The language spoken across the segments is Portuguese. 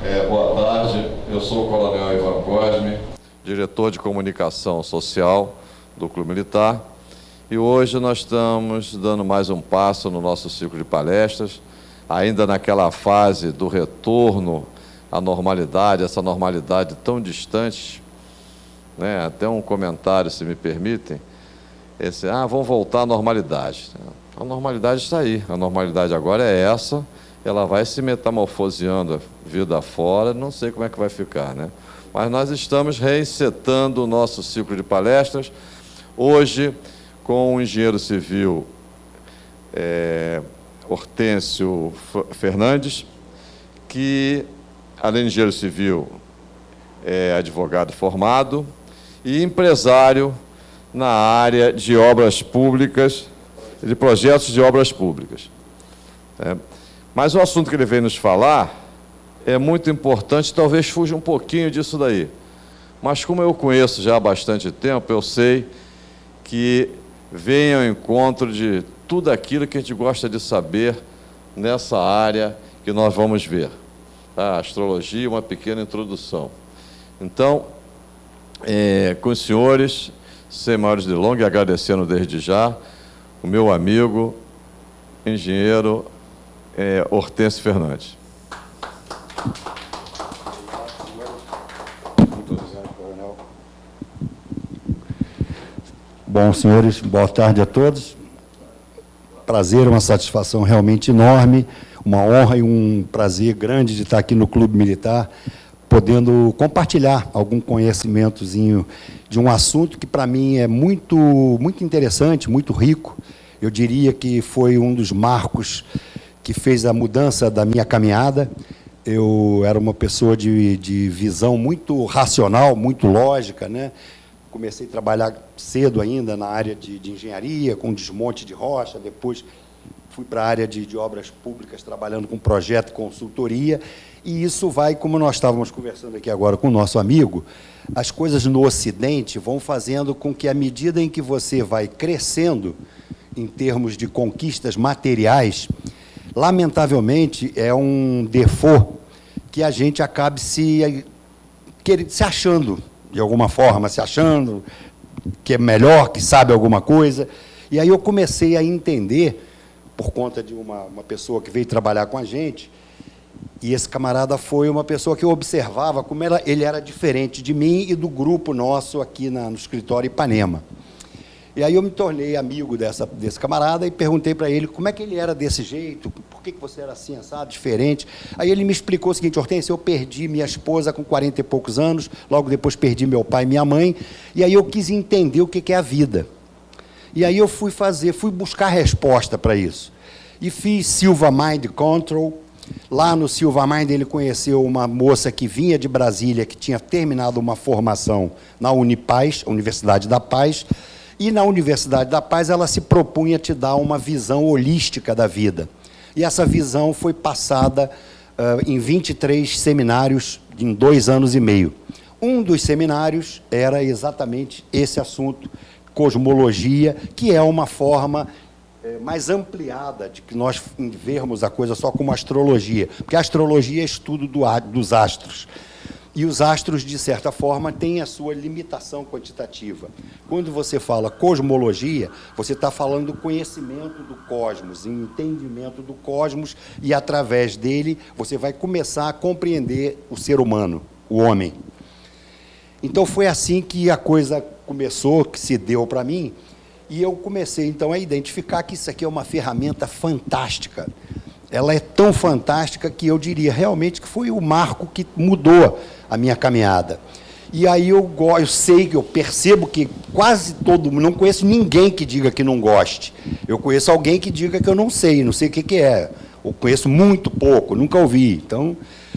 É, boa tarde, eu sou o Coronel Ivan Cosme, diretor de comunicação social do Clube Militar, e hoje nós estamos dando mais um passo no nosso ciclo de palestras, ainda naquela fase do retorno à normalidade, essa normalidade tão distante, né? até um comentário, se me permitem, esse, ah, vamos voltar à normalidade. A normalidade está aí, a normalidade agora é essa, ela vai se metamorfoseando vida fora, não sei como é que vai ficar, né? Mas nós estamos resetando o nosso ciclo de palestras, hoje com o engenheiro civil é, Hortêncio Fernandes, que, além de engenheiro civil, é advogado formado e empresário na área de obras públicas, de projetos de obras públicas. É. Mas o assunto que ele veio nos falar é muito importante, talvez fuja um pouquinho disso daí. Mas como eu conheço já há bastante tempo, eu sei que vem ao encontro de tudo aquilo que a gente gosta de saber nessa área que nós vamos ver. A astrologia, uma pequena introdução. Então, é, com os senhores, sem maiores delongas, agradecendo desde já o meu amigo, engenheiro é, Hortêncio Fernandes. Bom, senhores, boa tarde a todos. Prazer, uma satisfação realmente enorme, uma honra e um prazer grande de estar aqui no Clube Militar, podendo compartilhar algum conhecimentozinho de um assunto que, para mim, é muito, muito interessante, muito rico. Eu diria que foi um dos marcos que fez a mudança da minha caminhada. Eu era uma pessoa de, de visão muito racional, muito lógica. Né? Comecei a trabalhar cedo ainda na área de, de engenharia, com desmonte de rocha, depois fui para a área de, de, obras públicas, trabalhando com projeto e consultoria, e isso vai, como nós estávamos conversando aqui agora com o nosso amigo, as coisas no Ocidente vão fazendo com que, à medida em que você vai crescendo em termos de conquistas materiais, lamentavelmente, é um default que a gente acabe se, se achando, de alguma forma, se achando que é melhor, que sabe alguma coisa. E aí eu comecei a entender, por conta de uma, uma pessoa que veio trabalhar com a gente, e esse camarada foi uma pessoa que eu observava como ela, ele era diferente de mim e do grupo nosso aqui na, no escritório Ipanema. E aí eu me tornei amigo dessa, desse camarada e perguntei para ele como é que ele era desse jeito, por que, que você era assim, assado, diferente. Aí ele me explicou o seguinte, Hortência, eu perdi minha esposa com 40 e poucos anos, logo depois perdi meu pai e minha mãe, e aí eu quis entender o que, que é a vida. E aí eu fui fazer, fui buscar resposta para isso. E fiz Silva Mind Control. Lá no Silva Mind ele conheceu uma moça que vinha de Brasília, que tinha terminado uma formação na Unipaz, Universidade da Paz, e na Universidade da Paz ela se propunha a te dar uma visão holística da vida. E essa visão foi passada uh, em 23 seminários em dois anos e meio. Um dos seminários era exatamente esse assunto, cosmologia, que é uma forma eh, mais ampliada de que nós vermos a coisa só como astrologia, porque a astrologia é estudo do, dos astros. E os astros, de certa forma, têm a sua limitação quantitativa. Quando você fala cosmologia, você está falando do conhecimento do cosmos, entendimento do cosmos, e através dele você vai começar a compreender o ser humano, o homem. Então foi assim que a coisa começou, que se deu para mim, e eu comecei então a identificar que isso aqui é uma ferramenta fantástica. Ela é tão fantástica que eu diria realmente que foi o marco que mudou a minha caminhada. E aí eu, eu sei, que eu percebo que quase todo mundo, não conheço ninguém que diga que não goste. Eu conheço alguém que diga que eu não sei, não sei o que, que é. Eu conheço muito pouco, nunca ouvi. Então,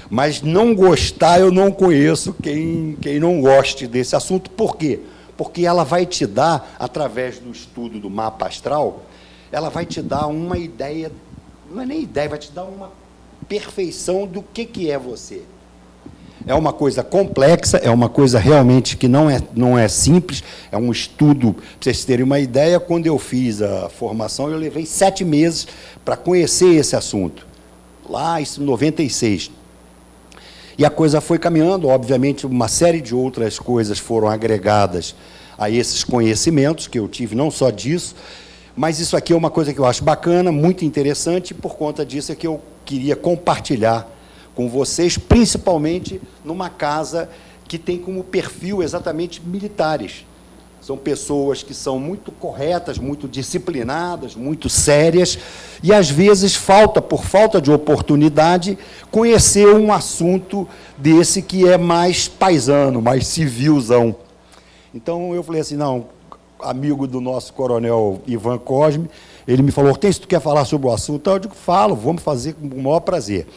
mas não gostar, eu não conheço quem, quem não goste desse assunto. Por quê? Porque ela vai te dar, através do estudo do mapa astral, ela vai te dar uma ideia, não é nem ideia, vai te dar uma perfeição do que, que é você. É uma coisa complexa, é uma coisa realmente que não é, não é simples, é um estudo, para vocês terem uma ideia, quando eu fiz a formação, eu levei sete meses para conhecer esse assunto, lá em 96. E a coisa foi caminhando, obviamente, uma série de outras coisas foram agregadas a esses conhecimentos que eu tive, não só disso, mas isso aqui é uma coisa que eu acho bacana, muito interessante, e por conta disso é que eu queria compartilhar com vocês, principalmente numa casa que tem como perfil exatamente militares. São pessoas que são muito corretas, muito disciplinadas, muito sérias, e às vezes falta, por falta de oportunidade, conhecer um assunto desse que é mais paisano, mais civilzão. Então eu falei assim, não, amigo do nosso coronel Ivan Cosme, ele me falou, Hortêncio, tu quer falar sobre o assunto? Eu digo, falo, vamos fazer com o maior prazer.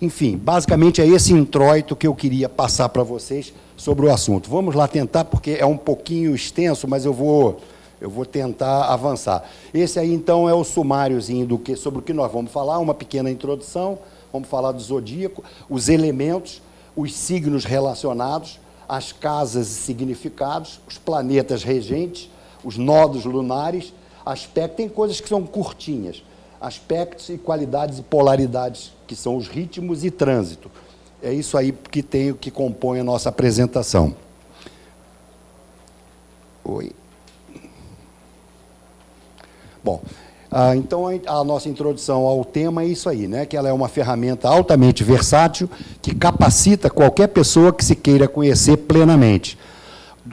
Enfim, basicamente é esse introito que eu queria passar para vocês sobre o assunto. Vamos lá tentar, porque é um pouquinho extenso, mas eu vou, eu vou tentar avançar. Esse aí, então, é o sumáriozinho do que, sobre o que nós vamos falar, uma pequena introdução, vamos falar do zodíaco, os elementos, os signos relacionados, as casas e significados, os planetas regentes, os nodos lunares, aspectos, tem coisas que são curtinhas, aspectos e qualidades e polaridades, que são os ritmos e trânsito. É isso aí que tem que compõe a nossa apresentação. Oi. Bom, ah, então a nossa introdução ao tema é isso aí, né? que ela é uma ferramenta altamente versátil que capacita qualquer pessoa que se queira conhecer plenamente.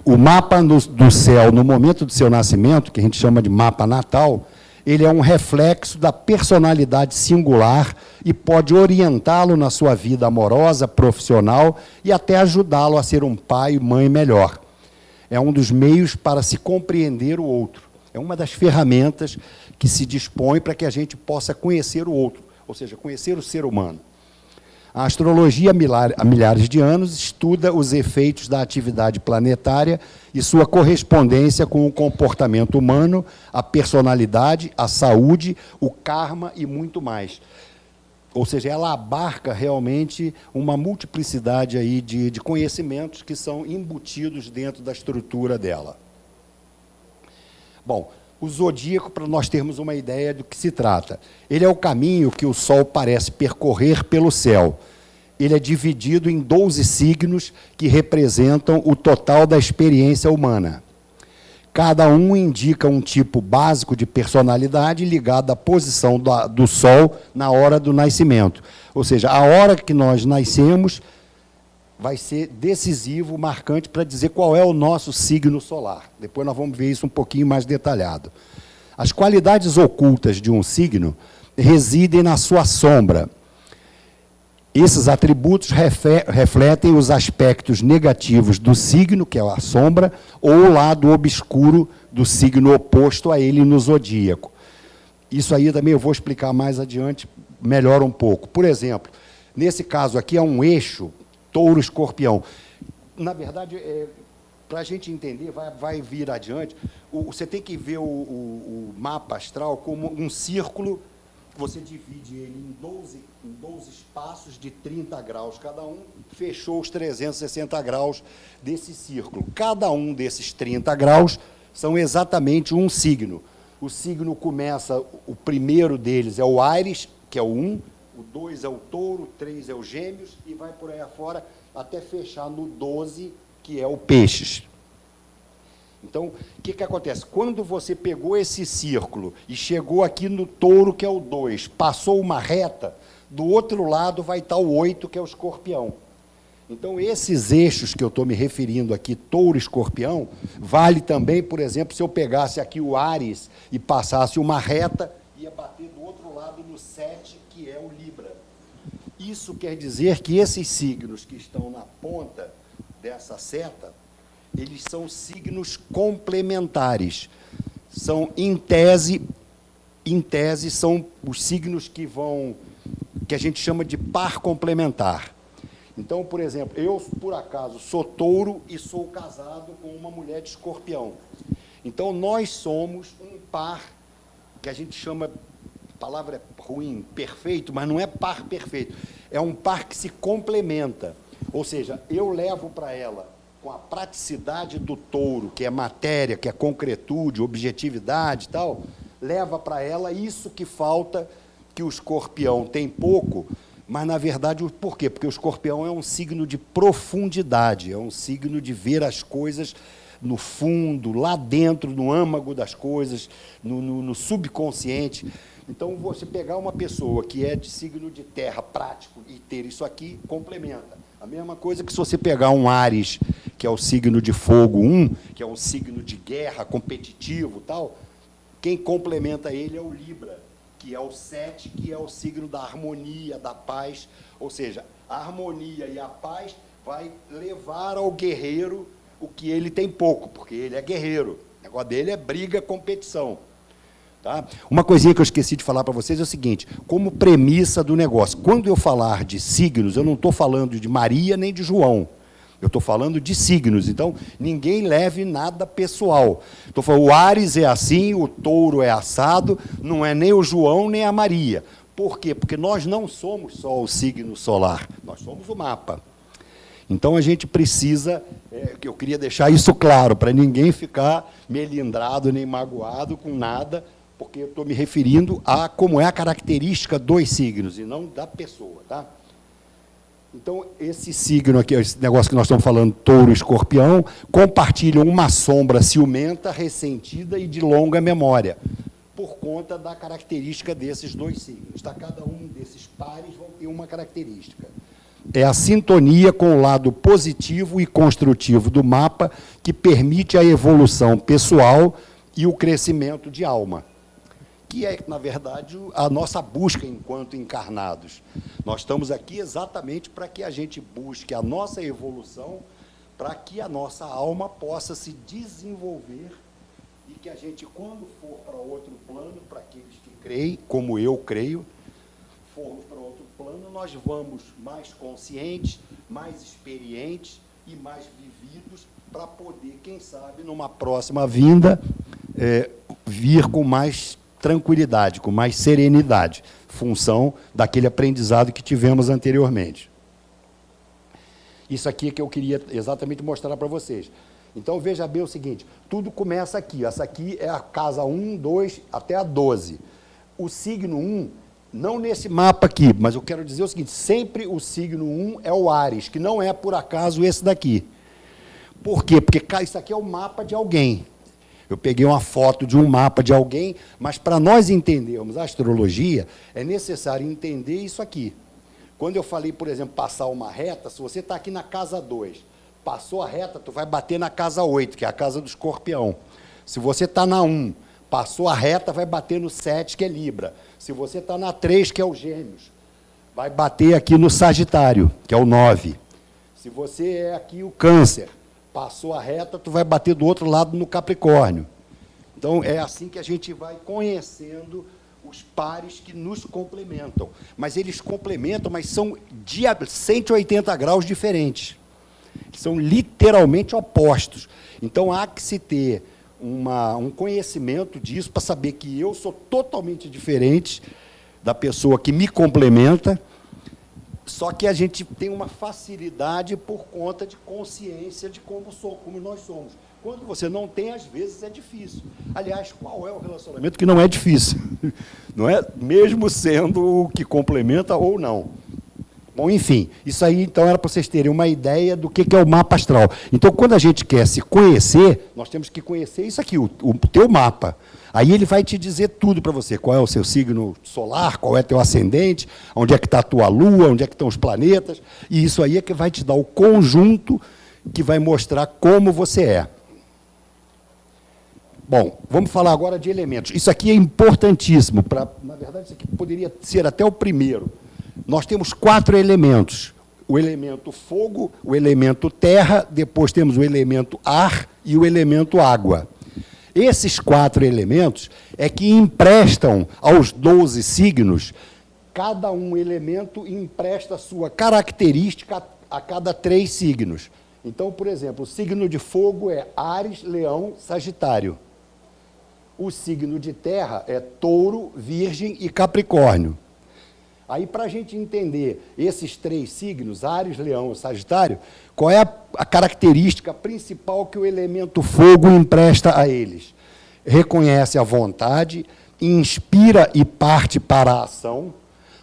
O mapa do, do céu, no momento do seu nascimento, que a gente chama de mapa natal, ele é um reflexo da personalidade singular e pode orientá-lo na sua vida amorosa, profissional e até ajudá-lo a ser um pai e mãe melhor. É um dos meios para se compreender o outro. É uma das ferramentas que se dispõe para que a gente possa conhecer o outro, ou seja, conhecer o ser humano. A astrologia, há milhares de anos, estuda os efeitos da atividade planetária e sua correspondência com o comportamento humano, a personalidade, a saúde, o karma e muito mais. Ou seja, ela abarca realmente uma multiplicidade aí de, de conhecimentos que são embutidos dentro da estrutura dela. Bom, o zodíaco, para nós termos uma ideia do que se trata. Ele é o caminho que o Sol parece percorrer pelo céu. Ele é dividido em 12 signos que representam o total da experiência humana. Cada um indica um tipo básico de personalidade ligado à posição do, Sol na hora do nascimento. Ou seja, a hora que nós nascemos vai ser decisivo, marcante, para dizer qual é o nosso signo solar. Depois nós vamos ver isso um pouquinho mais detalhado. As qualidades ocultas de um signo residem na sua sombra. Esses atributos refletem os aspectos negativos do signo, que é a sombra, ou o lado obscuro do signo oposto a ele no zodíaco. Isso aí também eu vou explicar mais adiante, melhor um pouco. Por exemplo, nesse caso aqui é um eixo touro escorpião. Na verdade, é, para a gente entender, vai, vai vir adiante, o, você tem que ver o, o, o, mapa astral como um círculo, você divide ele em 12, em 12 espaços de 30 graus cada um, fechou os 360 graus desse círculo. Cada um desses 30 graus são exatamente um signo. O signo começa, o primeiro deles é o Ares, que é o 1, o 2 é o touro, o 3 é o gêmeos, e vai por aí afora até fechar no 12, que é o peixes. Então, o que, que acontece? Quando você pegou esse círculo e chegou aqui no touro, que é o 2, passou uma reta, do outro lado vai estar o 8, que é o escorpião. Então, esses eixos que eu estou me referindo aqui, touro escorpião, vale também, por exemplo, se eu pegasse aqui o Ares e passasse uma reta, ia bater do outro lado no 7, que é o Libra. Isso quer dizer que esses signos que estão na ponta dessa seta, eles são signos complementares. São, em tese, em tese, são os signos que vão, que a gente chama de par complementar. Então, por exemplo, eu, por acaso, sou touro e sou casado com uma mulher de escorpião. Então, nós somos um par que a gente chama palavra é ruim, perfeito, mas não é par perfeito. É um par que se complementa. Ou seja, eu levo para ela com a praticidade do touro, que é matéria, que é concretude, objetividade e tal, leva para ela isso que falta, que o escorpião tem pouco, Mas, na verdade, por quê? Porque o escorpião é um signo de profundidade, é um signo de ver as coisas no fundo, lá dentro, no âmago das coisas, no, no, no subconsciente. Então, você pegar uma pessoa que é de signo de terra prático e ter isso aqui, complementa. A mesma coisa que se você pegar um Ares, que é o signo de fogo 1, que é um signo de guerra, competitivo tal, quem complementa ele é o Libra, que é o 7, que é o signo da harmonia, da paz. Ou seja, a harmonia e a paz vai levar ao guerreiro o que ele tem pouco, porque ele é guerreiro. O negócio dele é briga, competição. Tá? Uma coisinha que eu esqueci de falar para vocês é o seguinte, como premissa do negócio, quando eu falar de signos, eu não estou falando de Maria nem de João, eu estou falando de signos, então ninguém leve nada pessoal. Estou falando, o Ares é assim, o touro é assado, não é nem o João nem a Maria. Por quê? Porque nós não somos só o signo solar, nós somos o mapa. Então a gente precisa, é, eu queria deixar isso claro, para ninguém ficar melindrado nem magoado com nada, porque eu estou me referindo a como é a característica dos signos e não da pessoa. Tá? Então, esse signo aqui, esse negócio que nós estamos falando, touro escorpião, compartilham uma sombra ciumenta, ressentida e de longa memória, por conta da característica desses dois signos. Tá? Cada um desses pares vão ter uma característica. É a sintonia com o lado positivo e construtivo do mapa que permite a evolução pessoal e o crescimento de alma que é, na verdade, a nossa busca enquanto encarnados. Nós estamos aqui exatamente para que a gente busque a nossa evolução, para que a nossa alma possa se desenvolver e que a gente, quando for para outro plano, para aqueles que creem, como eu creio, formos para outro plano, nós vamos mais conscientes, mais experientes e mais vividos para poder, quem sabe, numa próxima vinda, é, vir com mais tranquilidade, com mais serenidade, função daquele aprendizado que tivemos anteriormente. Isso aqui é que eu queria exatamente mostrar para vocês. Então, veja bem o seguinte, tudo começa aqui. Essa aqui é a casa 1, 2, até a 12. O signo 1, não nesse mapa aqui, mas eu quero dizer o seguinte, sempre o signo 1 é o Ares, que não é, por acaso, esse daqui. Por quê? Porque isso aqui é o mapa de alguém. Eu peguei uma foto de um mapa de alguém, mas para nós entendermos a astrologia, é necessário entender isso aqui. Quando eu falei, por exemplo, passar uma reta, se você está aqui na casa 2, passou a reta, tu vai bater na casa 8, que é a casa do escorpião. Se você está na 1, passou a reta, vai bater no 7, que é Libra. Se você está na 3, que é o Gêmeos, vai bater aqui no Sagitário, que é o 9. Se você é aqui o Câncer, Passou a reta, tu vai bater do outro lado no Capricórnio. Então, é assim que a gente vai conhecendo os pares que nos complementam. Mas eles complementam, mas são de 180 graus diferentes. São literalmente opostos. Então, há que se ter uma, um conhecimento disso para saber que eu sou totalmente diferente da pessoa que me complementa só que a gente tem uma facilidade por conta de consciência de como, sou, como nós somos. Quando você não tem, às vezes é difícil. Aliás, qual é o relacionamento que não é difícil? Não é? Mesmo sendo o que complementa ou não. Bom, enfim, isso aí então era para vocês terem uma ideia do que é o mapa astral. Então, quando a gente quer se conhecer, nós temos que conhecer isso aqui, o, o teu mapa. Aí ele vai te dizer tudo para você, qual é o seu signo solar, qual é teu ascendente, onde é que está a tua lua, onde é que estão os planetas, e isso aí é que vai te dar o conjunto que vai mostrar como você é. Bom, vamos falar agora de elementos. Isso aqui é importantíssimo, pra, na verdade isso aqui poderia ser até o primeiro. Nós temos quatro elementos, o elemento fogo, o elemento terra, depois temos o elemento ar e o elemento água. Esses quatro elementos é que emprestam aos 12 signos, cada um elemento empresta sua característica a cada três signos. Então, por exemplo, o signo de fogo é Ares, Leão, Sagitário. O signo de terra é Touro, Virgem e Capricórnio. Aí, para a gente entender esses três signos, Ares, Leão e Sagitário, qual é a, a característica principal que o elemento fogo empresta a eles? Reconhece a vontade, inspira e parte para a ação,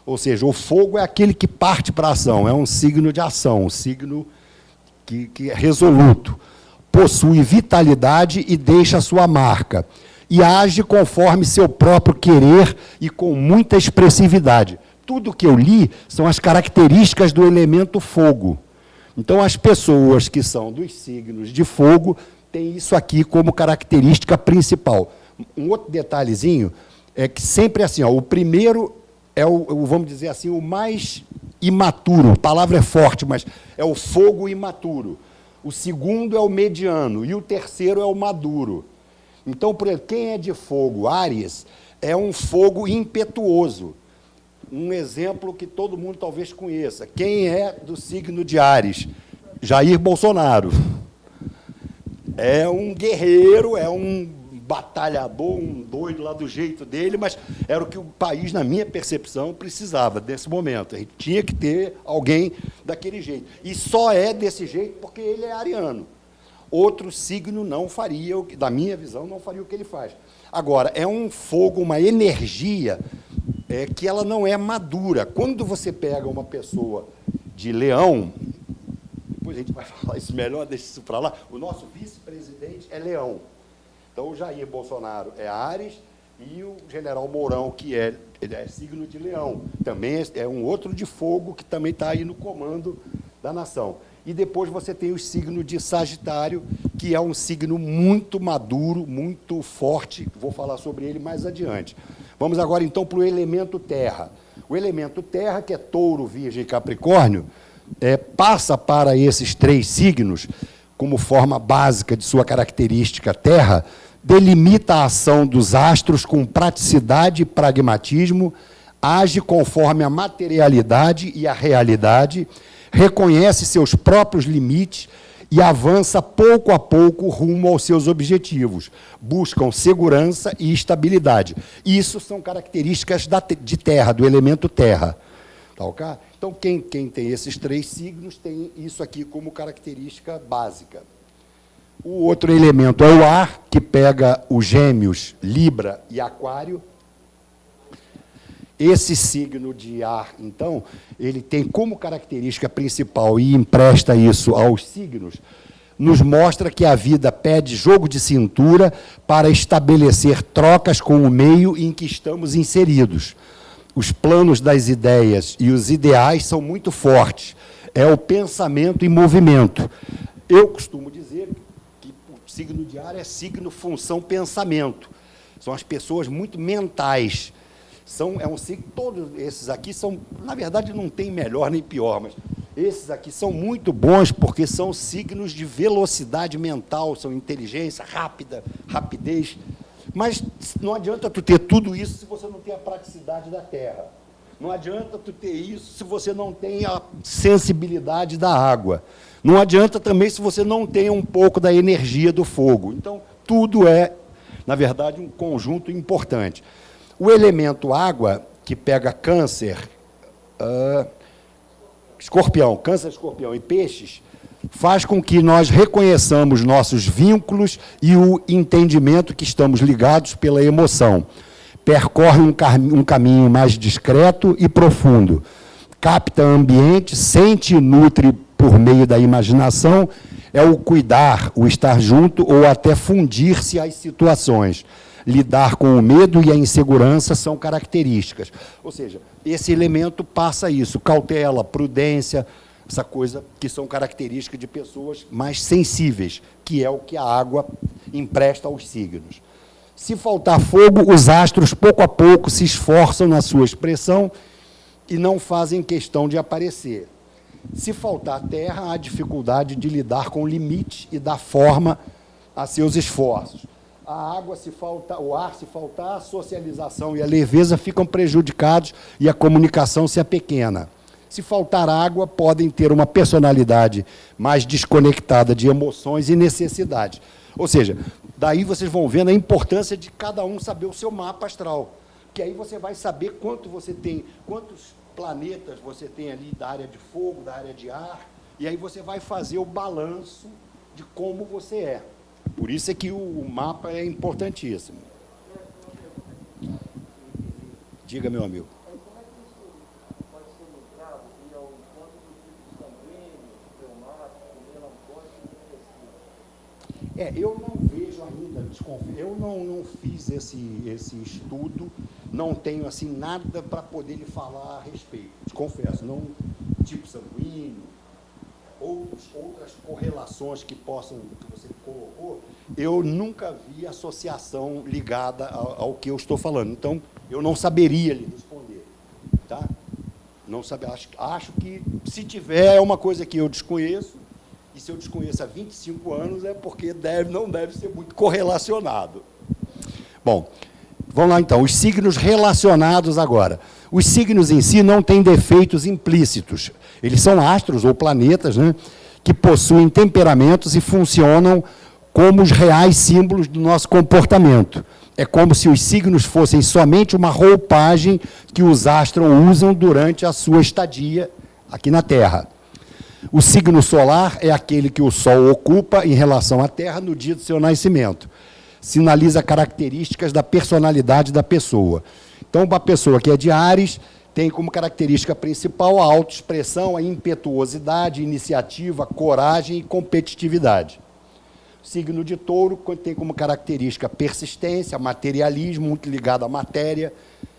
Ou seja, o fogo é aquele que parte para a ação, é um signo de ação, um signo que, que é resoluto. Possui vitalidade e deixa sua marca. E age conforme seu próprio querer e com muita expressividade. Tudo que eu li são as características do elemento fogo. Então, as pessoas que são dos signos de fogo têm isso aqui como característica principal. Um outro detalhezinho é que sempre assim, ó, o primeiro é o, vamos dizer assim, o mais imaturo. A palavra é forte, mas é o fogo imaturo. O segundo é o mediano e o terceiro é o maduro. Então, por exemplo, quem é de fogo, Ares, é um fogo impetuoso um exemplo que todo mundo talvez conheça. Quem é do signo de Ares? Jair Bolsonaro. É um guerreiro, é um batalhador, um doido lá do jeito dele, mas era o que o país, na minha percepção, precisava desse momento. A gente tinha que ter alguém daquele jeito. E só é desse jeito porque ele é ariano. Outro signo não faria, da minha visão, não faria o que ele faz. Agora, é um fogo, uma energia é que ela não é madura. Quando você pega uma pessoa de leão, depois a gente vai falar isso melhor, deixa isso para lá, o nosso vice-presidente é leão. Então, o Jair Bolsonaro é Ares e o general Mourão, que é, é signo de leão, também é, é um outro de fogo que também está aí no comando da nação. E depois você tem o signo de Sagitário, que é um signo muito maduro, muito forte, vou falar sobre ele mais adiante. Vamos agora, então, para o elemento terra. O elemento terra, que é touro, virgem e capricórnio, é, passa para esses três signos, como forma básica de sua característica terra, delimita a ação dos astros com praticidade e pragmatismo, age conforme a materialidade e a realidade, reconhece seus próprios limites e avança pouco a pouco rumo aos seus objetivos. Buscam segurança e estabilidade. Isso são características da, de terra, do elemento terra. Tá, okay? Então, quem, quem tem esses três signos tem isso aqui como característica básica. O outro elemento é o ar, que pega os gêmeos, Libra e Aquário, esse signo de ar, então, ele tem como característica principal, e empresta isso aos signos, nos mostra que a vida pede jogo de cintura para estabelecer trocas com o meio em que estamos inseridos. Os planos das ideias e os ideais são muito fortes. É o pensamento em movimento. Eu costumo dizer que o signo de ar é signo função pensamento. São as pessoas muito mentais, são, é um signo, todos esses aqui são, na verdade, não tem melhor nem pior, mas esses aqui são muito bons porque são signos de velocidade mental, são inteligência rápida, rapidez. Mas não adianta tu ter tudo isso se você não tem a praticidade da terra. Não adianta tu ter isso se você não tem a sensibilidade da água. Não adianta também se você não tem um pouco da energia do fogo. Então, tudo é, na verdade, um conjunto importante. O elemento água, que pega câncer, uh, escorpião, câncer, escorpião e peixes, faz com que nós reconheçamos nossos vínculos e o entendimento que estamos ligados pela emoção. Percorre um, um caminho mais discreto e profundo. Capta ambiente, sente e nutre por meio da imaginação, é o cuidar, o estar junto ou até fundir-se às situações lidar com o medo e a insegurança são características. Ou seja, esse elemento passa isso, cautela, prudência, essa coisa que são características de pessoas mais sensíveis, que é o que a água empresta aos signos. Se faltar fogo, os astros, pouco a pouco, se esforçam na sua expressão e não fazem questão de aparecer. Se faltar terra, há dificuldade de lidar com o limite e dar forma a seus esforços a água se faltar, o ar se faltar, a socialização e a leveza ficam prejudicados e a comunicação se apequena. Se faltar água, podem ter uma personalidade mais desconectada de emoções e necessidades. Ou seja, daí vocês vão vendo a importância de cada um saber o seu mapa astral. Que aí você vai saber quanto você tem, quantos planetas você tem ali da área de fogo, da área de ar, e aí você vai fazer o balanço de como você é. Por isso é que o mapa é importantíssimo. Diga, meu amigo. É, eu não vejo ainda, eu não, não fiz esse, esse estudo, não tenho assim nada para poder lhe falar a respeito, te confesso, não tipo sanguíneo, outros, outras correlações que possam, que você colocou, eu nunca vi associação ligada ao, ao que eu estou falando. Então, eu não saberia lhe responder. Tá? Não sabe, acho, acho que, se tiver, é uma coisa que eu desconheço, e se eu desconheço há 25 anos, é porque deve, não deve ser muito correlacionado. Bom, vamos lá então, os signos relacionados agora. Os signos em si não têm defeitos implícitos. Eles são astros ou planetas né, que possuem temperamentos e funcionam como os reais símbolos do nosso comportamento. É como se os signos fossem somente uma roupagem que os astros usam durante a sua estadia aqui na Terra. O signo solar é aquele que o Sol ocupa em relação à Terra no dia do seu nascimento. Sinaliza características da personalidade da pessoa. Então, uma pessoa que é de Ares tem como característica principal a autoexpressão, a impetuosidade, iniciativa, coragem e competitividade. Signo de touro tem como característica persistência, materialismo, muito ligado à matéria,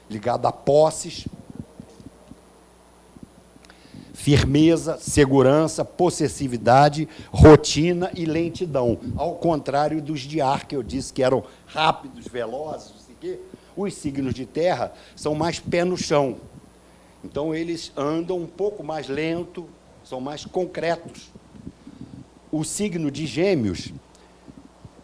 ligado a posses, firmeza, segurança, possessividade, rotina e lentidão. Ao contrário dos de ar, que eu disse que eram rápidos, velozes, os signos de terra são mais pé no chão. Então, eles andam um pouco mais lento, são mais concretos. O signo de gêmeos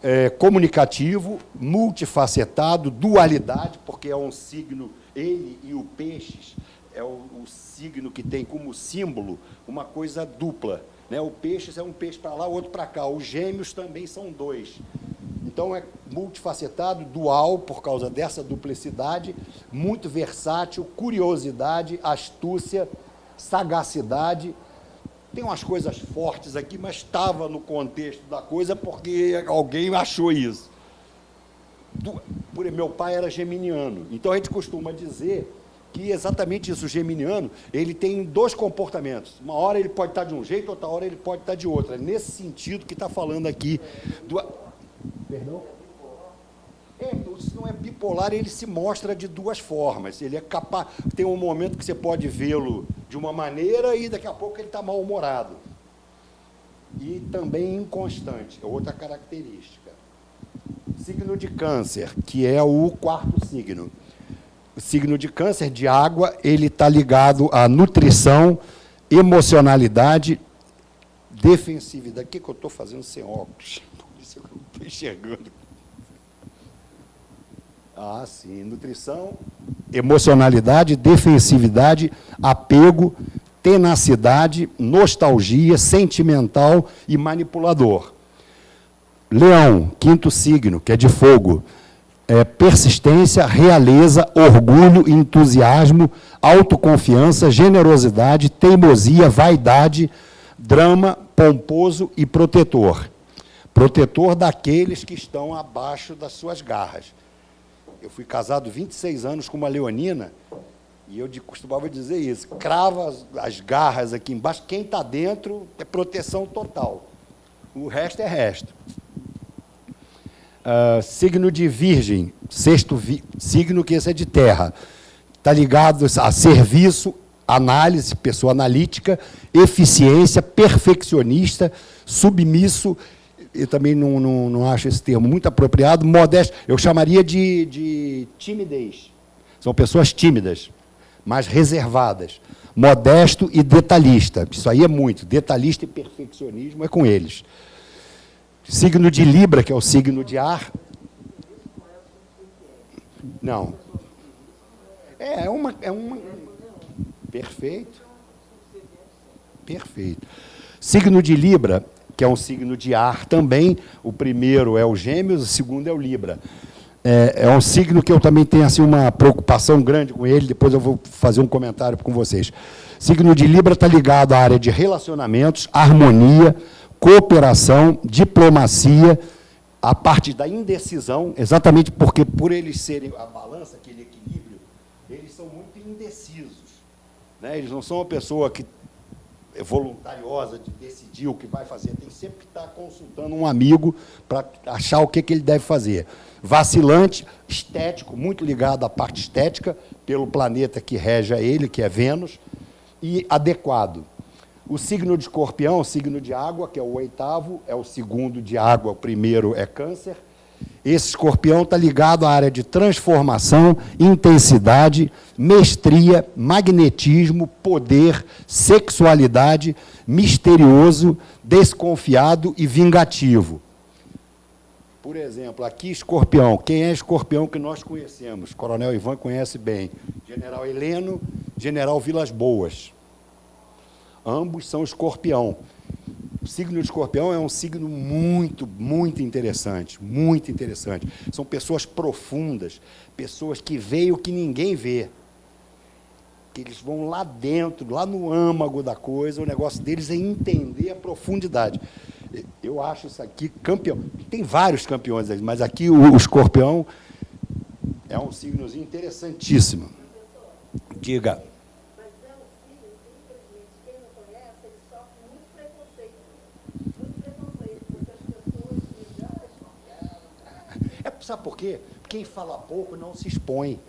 é comunicativo, multifacetado, dualidade, porque é um signo, ele e o peixes, é o, o signo que tem como símbolo uma coisa dupla. Né? O peixe é um peixe para lá, o outro para cá. Os gêmeos também são dois. Então, é multifacetado, dual, por causa dessa duplicidade, muito versátil, curiosidade, astúcia, sagacidade. Tem umas coisas fortes aqui, mas estava no contexto da coisa porque alguém achou isso. Meu pai era geminiano, então a gente costuma dizer que exatamente isso, o geminiano, ele tem dois comportamentos. Uma hora ele pode estar de um jeito, outra hora ele pode estar de outra. É nesse sentido que está falando aqui. Do... Perdão? É, se não é bipolar, ele se mostra de duas formas. Ele é capaz. Tem um momento que você pode vê-lo de uma maneira e daqui a pouco ele está mal-humorado. E também inconstante, é outra característica. Signo de câncer, que é o quarto signo o signo de câncer de água, ele está ligado à nutrição, emocionalidade, defensividade. O que, que eu estou fazendo sem óculos? Por isso eu não estou enxergando. Ah, sim. Nutrição, emocionalidade, defensividade, apego, tenacidade, nostalgia, sentimental e manipulador. Leão, quinto signo, que é de fogo é, persistência, realeza, orgulho, entusiasmo, autoconfiança, generosidade, teimosia, vaidade, drama, pomposo e protetor. Protetor daqueles que estão abaixo das suas garras. Eu fui casado 26 anos com uma leonina e eu costumava dizer isso, crava as, as garras aqui embaixo, quem está dentro é proteção total. O resto é resto. Uh, signo de virgem, sexto vi, signo que esse é de terra. Está ligado a serviço, análise, pessoa analítica, eficiência, perfeccionista, submisso, eu também não, não, não acho esse termo muito apropriado, modesto, eu chamaria de, de timidez. São pessoas tímidas, mais reservadas. Modesto e detalhista. Isso aí é muito. Detalhista e perfeccionismo é com eles. Signo de Libra, que é o signo de ar. Não. É, é uma. É uma... Perfeito. Perfeito. Signo de Libra, que é um signo de ar também. O primeiro é o Gêmeos, o segundo é o Libra. É, é, um signo que eu também tenho assim, uma preocupação grande com ele, depois eu vou fazer um comentário com vocês. Signo de Libra está ligado à área de relacionamentos, harmonia, cooperação, diplomacia, a parte da indecisão, exatamente porque, por eles serem a balança, aquele equilíbrio, eles são muito indecisos. Né? Eles não são uma pessoa que voluntariosa de decidir o que vai fazer, tem sempre que estar consultando um amigo para achar o que, que ele deve fazer. Vacilante, estético, muito ligado à parte estética, pelo planeta que rege a ele, que é Vênus, e adequado. O signo de escorpião, o signo de água, que é o oitavo, é o segundo de água, o primeiro é câncer, esse escorpião está ligado à área de transformação, intensidade, mestria, magnetismo, poder, sexualidade, misterioso, desconfiado e vingativo. Por exemplo, aqui escorpião. Quem é escorpião que nós conhecemos? Coronel Ivan conhece bem. General Heleno, General Vilas Boas. Ambos são escorpião. O signo de escorpião é um signo muito, muito interessante, muito interessante. São pessoas profundas, pessoas que veem o que ninguém vê. Que eles vão lá dentro, lá no âmago da coisa, o negócio deles é entender a profundidade. Eu acho isso aqui campeão. Tem vários campeões, mas aqui o, o escorpião é um signozinho interessantíssimo. Diga. Sabe por quê? Quem fala pouco não se expõe.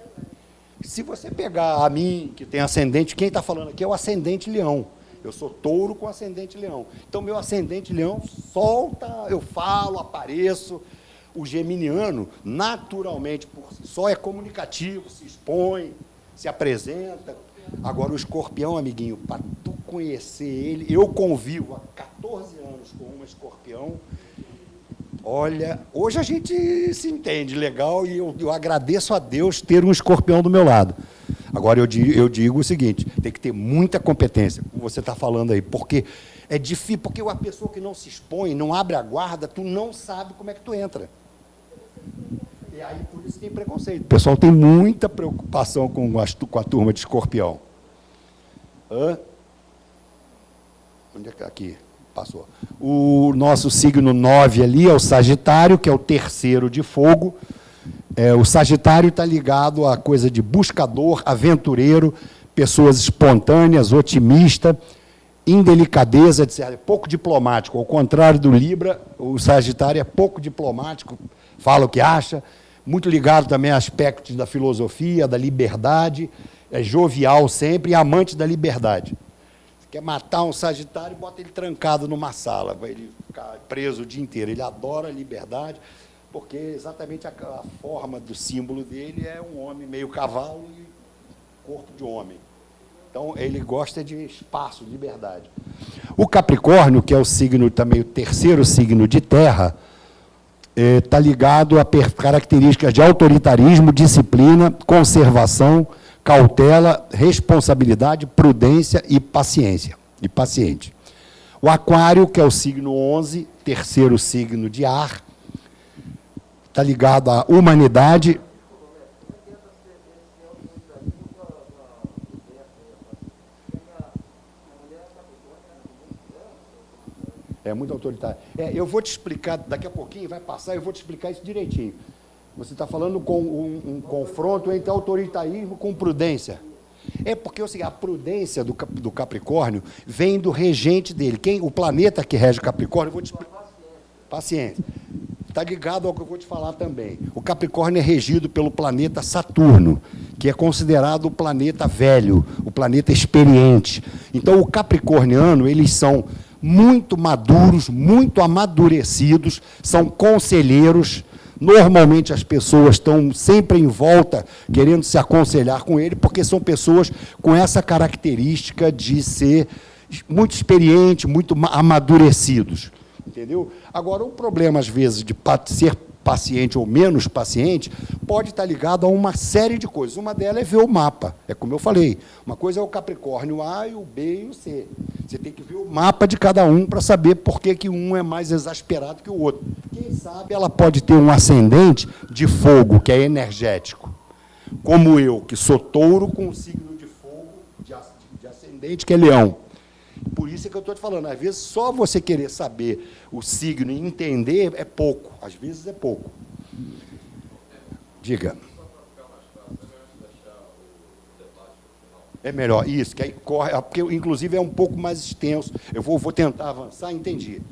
Se você pegar a mim, que tem ascendente, quem está falando aqui é o ascendente leão. Eu sou touro com ascendente leão. Então, meu ascendente leão solta, eu falo, apareço. O geminiano, naturalmente, por si só, é comunicativo, se expõe, se apresenta. Agora, o escorpião, amiguinho, para tu conhecer ele, eu convivo há 14 anos com uma escorpião, Olha, hoje a gente se entende legal e eu, eu agradeço a Deus ter um escorpião do meu lado. Agora, eu digo, eu digo o seguinte, tem que ter muita competência, como você está falando aí, porque é difícil, porque a pessoa que não se expõe, não abre a guarda, tu não sabe como é que tu entra. E aí, por isso tem preconceito. O pessoal tem muita preocupação com a, com a turma de escorpião. Hã? Onde é que está aqui? Passou. O nosso signo 9 ali é o Sagitário, que é o terceiro de fogo. É, o Sagitário está ligado à coisa de buscador, aventureiro, pessoas espontâneas, otimista, indelicadeza, etc. É pouco diplomático. Ao contrário do Libra, o Sagitário é pouco diplomático, fala o que acha, muito ligado também a aspectos da filosofia, da liberdade, é jovial sempre e amante da liberdade quer matar um Sagitário, bota ele trancado numa sala, vai ele ficar preso o dia inteiro. Ele adora a liberdade, porque exatamente a, a forma do símbolo dele é um homem meio cavalo e corpo de homem. Então, ele gosta de espaço, liberdade. O Capricórnio, que é o signo também, o terceiro signo de terra, está é, ligado a características de autoritarismo, disciplina, conservação, cautela, responsabilidade, prudência e paciência, e paciente. O aquário, que é o signo 11, terceiro signo de ar, está ligado à humanidade. É muito autoritário. É, eu vou te explicar, daqui a pouquinho vai passar, eu vou te explicar isso direitinho. Você está falando com um, um, confronto entre autoritarismo com prudência. É porque assim, a prudência do, do Capricórnio vem do regente dele. Quem, o planeta que rege o Capricórnio, vou te. Paciência. Está ligado ao que eu vou te falar também. O Capricórnio é regido pelo planeta Saturno, que é considerado o planeta velho, o planeta experiente. Então, o capricorniano, eles são muito maduros, muito amadurecidos, são conselheiros, Normalmente as pessoas estão sempre em volta querendo se aconselhar com ele, porque são pessoas com essa característica de ser muito experientes, muito amadurecidos. Entendeu? Agora, o problema, às vezes, de ser paciente ou menos paciente, pode estar ligado a uma série de coisas. Uma delas é ver o mapa. É como eu falei. Uma coisa é o Capricórnio A, e o B e o C. Você tem que ver o mapa de cada um para saber por que, que um é mais exasperado que o outro. Quem sabe ela pode ter um ascendente de fogo, que é energético. Como eu, que sou touro com um signo de fogo, de ascendente, que é leão. Por isso é que eu estou te falando, às vezes só você querer saber o signo e entender é pouco, às vezes é pouco. Diga. É melhor, isso, que aí corre, porque inclusive é um pouco mais extenso. Eu vou, vou tentar avançar, entendi.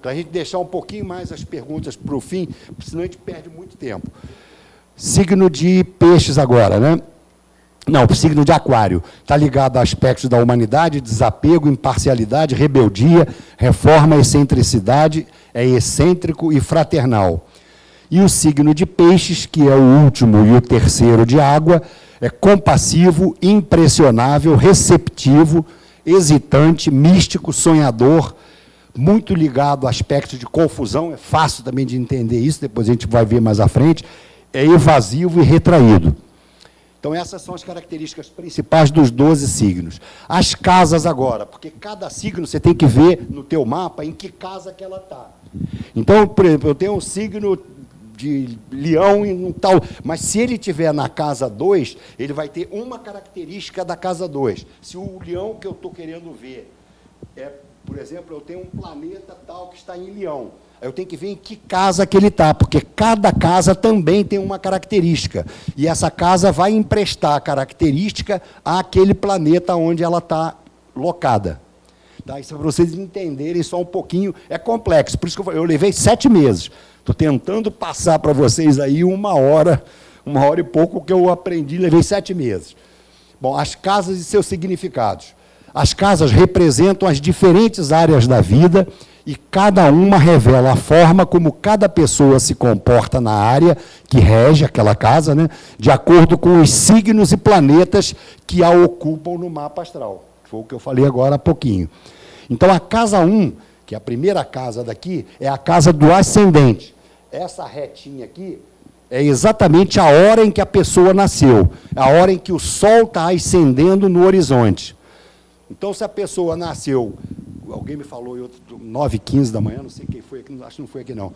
Para a gente deixar um pouquinho mais as perguntas para o fim, senão a gente perde muito tempo. Signo de peixes agora, né? Não, o signo de aquário. Está ligado a aspectos da humanidade, desapego, imparcialidade, rebeldia, reforma, excentricidade, é excêntrico e fraternal. E o signo de peixes, que é o último e o terceiro de água, é compassivo, impressionável, receptivo, hesitante, místico, sonhador, muito ligado a aspectos de confusão, é fácil também de entender isso, depois a gente vai ver mais à frente, é evasivo e retraído. Então, essas são as características principais dos 12 signos. As casas agora, porque cada signo você tem que ver no teu mapa em que casa que ela está. Então, por exemplo, eu tenho um signo de leão e um tal, mas se ele tiver na casa 2, ele vai ter uma característica da casa 2. Se o leão que eu estou querendo ver é, por exemplo, eu tenho um planeta tal que está em leão, eu tenho que ver em que casa que ele está, porque cada casa também tem uma característica. E essa casa vai emprestar característica àquele planeta onde ela está locada. Tá? Isso é para vocês entenderem só um pouquinho. É complexo, por isso que eu, eu levei sete meses. Estou tentando passar para vocês aí uma hora, uma hora e pouco que eu aprendi, levei sete meses. Bom, as casas e seus significados. As casas representam as diferentes áreas da vida e cada uma revela a forma como cada pessoa se comporta na área que rege aquela casa, né, de acordo com os signos e planetas que a ocupam no mapa astral. Foi o que eu falei agora há pouquinho. Então, a casa 1, que é a primeira casa daqui, é a casa do ascendente essa retinha aqui é exatamente a hora em que a pessoa nasceu, a hora em que o sol está ascendendo no horizonte. Então, se a pessoa nasceu, alguém me falou, 9 h 15 da manhã, não sei quem foi aqui, acho que não foi aqui não,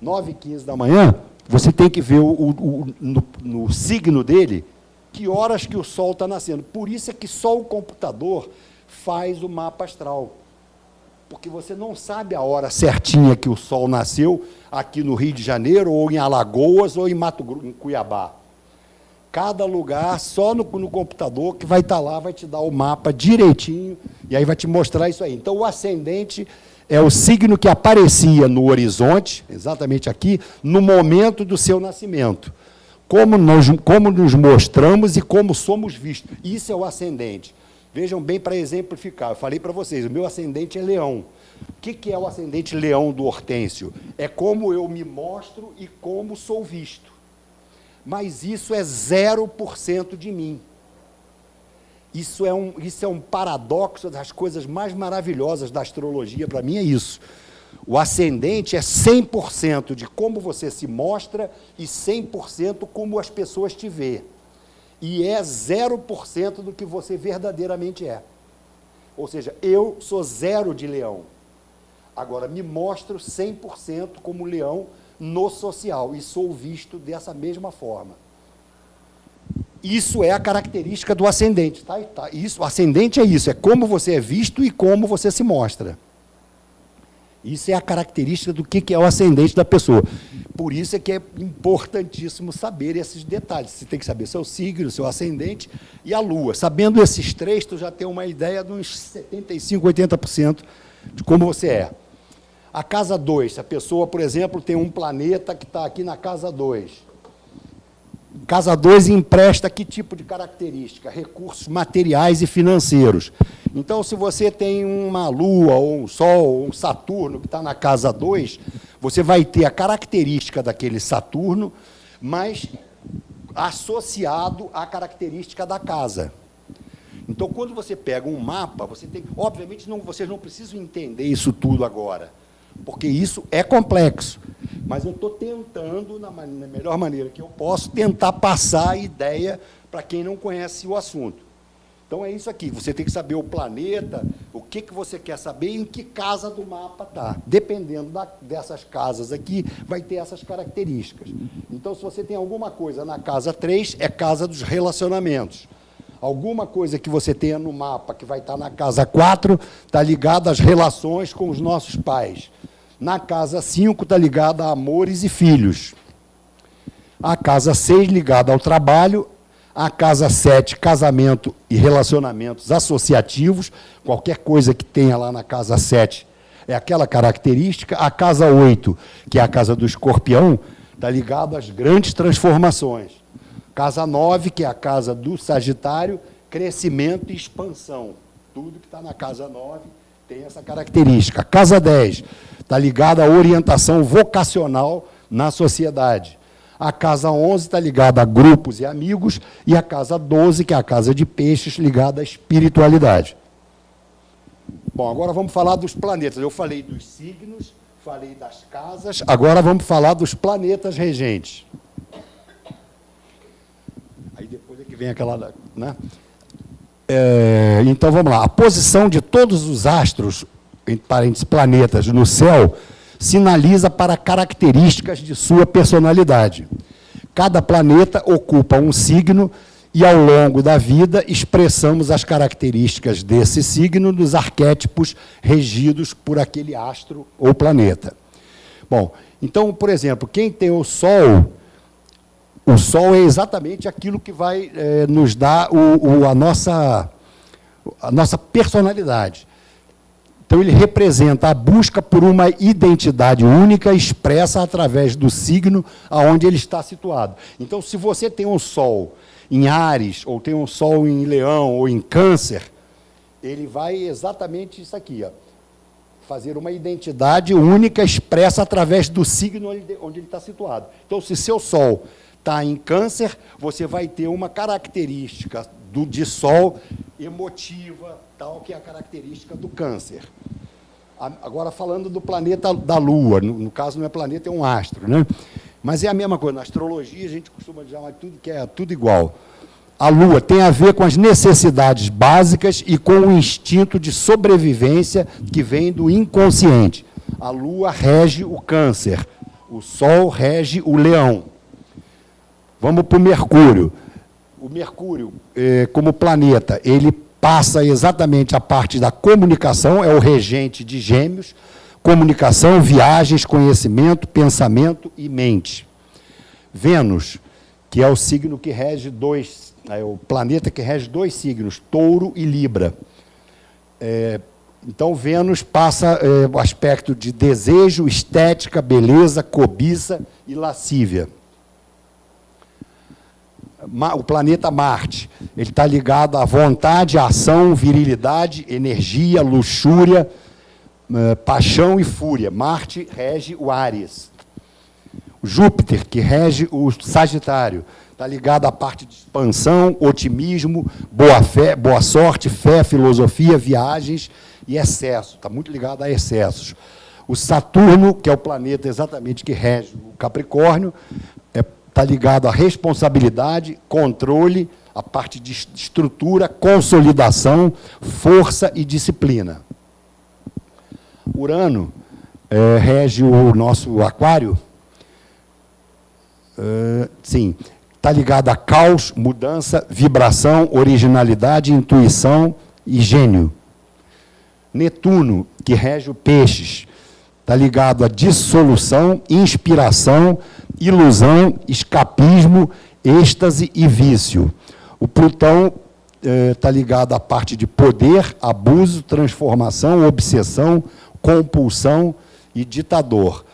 9 h 15 da manhã, você tem que ver o, o no, no signo dele, que horas que o sol está nascendo. Por isso é que só o computador faz o mapa astral porque você não sabe a hora certinha que o sol nasceu aqui no Rio de Janeiro, ou em Alagoas, ou em Mato Grosso, em Cuiabá. Cada lugar, só no, no computador, que vai estar lá, vai te dar o mapa direitinho, e aí vai te mostrar isso aí. Então, o ascendente é o signo que aparecia no horizonte, exatamente aqui, no momento do seu nascimento. Como, nós, como nos mostramos e como somos vistos. Isso é o ascendente. Vejam bem para exemplificar. Eu falei para vocês, o meu ascendente é leão. O que, que é o ascendente leão do Hortêncio? É como eu me mostro e como sou visto. Mas isso é 0% de mim. Isso é, um, isso é um paradoxo das coisas mais maravilhosas da astrologia, para mim é isso. O ascendente é 100% de como você se mostra e 100% como as pessoas te veem e é 0% do que você verdadeiramente é. Ou seja, eu sou zero de leão. Agora, me mostro 100% como leão no social e sou visto dessa mesma forma. Isso é a característica do ascendente. Tá? Tá. Isso, ascendente é isso, é como você é visto e como você se mostra. Isso é a característica do que é o ascendente da pessoa. Por isso é que é importantíssimo saber esses detalhes. Você tem que saber seu signo, seu ascendente e a lua. Sabendo esses três, tu já tem uma ideia de uns 75%, 80% de como você é. A casa 2, se a pessoa, por exemplo, tem um planeta que está aqui na casa 2, Casa 2 empresta que tipo de característica? Recursos materiais e financeiros. Então, se você tem uma Lua, ou um Sol, ou um Saturno que está na casa 2, você vai ter a característica daquele Saturno, mas associado à característica da casa. Então, quando você pega um mapa, você tem. Obviamente, não, vocês não precisam entender isso tudo agora porque isso é complexo. Mas eu estou tentando, na, na melhor maneira que eu posso, tentar passar a ideia para quem não conhece o assunto. Então é isso aqui, você tem que saber o planeta, o que, que você quer saber e em que casa do mapa está. Dependendo da, dessas casas aqui, vai ter essas características. Então, se você tem alguma coisa na casa 3, é casa dos relacionamentos. Alguma coisa que você tenha no mapa que vai estar na casa 4, está ligada às relações com os nossos pais. Na casa 5 está ligada a amores e filhos. A casa 6 ligada ao trabalho. A casa 7, casamento e relacionamentos associativos. Qualquer coisa que tenha lá na casa 7 é aquela característica. A casa 8, que é a casa do escorpião, está ligado às grandes transformações. Casa 9, que é a casa do Sagitário, crescimento e expansão. Tudo que está na casa 9 tem essa característica. Casa 10 está ligada à orientação vocacional na sociedade. A casa 11 está ligada a grupos e amigos, e a casa 12, que é a casa de peixes, ligada à espiritualidade. Bom, agora vamos falar dos planetas. Eu falei dos signos, falei das casas, agora vamos falar dos planetas regentes. Aí depois é que vem aquela... Né? É, então, vamos lá. A posição de todos os astros, entre parênteses, planetas, no céu, sinaliza para características de sua personalidade. Cada planeta ocupa um signo e, ao longo da vida, expressamos as características desse signo nos arquétipos regidos por aquele astro ou planeta. Bom, então, por exemplo, quem tem o Sol o sol é exatamente aquilo que vai é, nos dar o, o, a, nossa, a nossa personalidade. Então, ele representa a busca por uma identidade única expressa através do signo aonde ele está situado. Então, se você tem um sol em Ares, ou tem um sol em Leão, ou em Câncer, ele vai exatamente isso aqui, ó, fazer uma identidade única expressa através do signo onde ele está situado. Então, se seu sol está em câncer, você vai ter uma característica do, de sol emotiva, tal, que é a característica do câncer. Agora, falando do planeta da Lua, no, no, caso não é planeta, é um astro, né? Mas é a mesma coisa, na astrologia a gente costuma dizer tudo que é tudo igual. A Lua tem a ver com as necessidades básicas e com o instinto de sobrevivência que vem do inconsciente. A Lua rege o câncer, o Sol rege o leão. Vamos para o Mercúrio. O Mercúrio, eh, como planeta, ele passa exatamente a parte da comunicação, é o regente de gêmeos, comunicação, viagens, conhecimento, pensamento e mente. Vênus, que é o signo que rege dois, é o planeta que rege dois signos, touro e libra. É, então, Vênus passa é, o aspecto de desejo, estética, beleza, cobiça e lascívia o planeta Marte. Ele está ligado à vontade, ação, virilidade, energia, luxúria, eh, paixão e fúria. Marte rege o Áries. Júpiter, que rege o Sagitário, está ligado à parte de expansão, otimismo, boa fé, boa sorte, fé, filosofia, viagens e excesso. Está muito ligado a excessos. O Saturno, que é o planeta exatamente que rege o Capricórnio, está ligado à responsabilidade, controle, a parte de estrutura, consolidação, força e disciplina. Urano é, rege o nosso aquário, é, sim, está ligado a caos, mudança, vibração, originalidade, intuição e gênio. Netuno, que rege o peixes, está ligado à dissolução, inspiração, ilusão, escapismo, êxtase e vício. O Plutão está eh, ligado à parte de poder, abuso, transformação, obsessão, compulsão e ditador.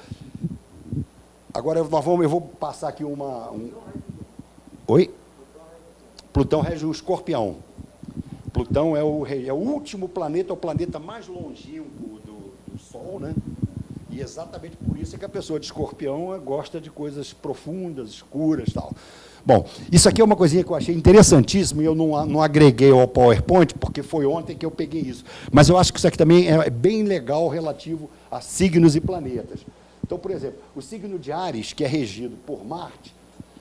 Agora nós vamos, eu vou passar aqui uma. Um... Oi? Plutão rege o escorpião. Plutão é o, é o último planeta, é o planeta mais longínquo do, do Sol, né? E exatamente por isso é que a pessoa de escorpião gosta de coisas profundas, escuras tal. Bom, isso aqui é uma coisinha que eu achei interessantíssimo e eu não, não agreguei ao PowerPoint, porque foi ontem que eu peguei isso. Mas eu acho que isso aqui também é bem legal relativo a signos e planetas. Então, por exemplo, o signo de Ares, que é regido por Marte,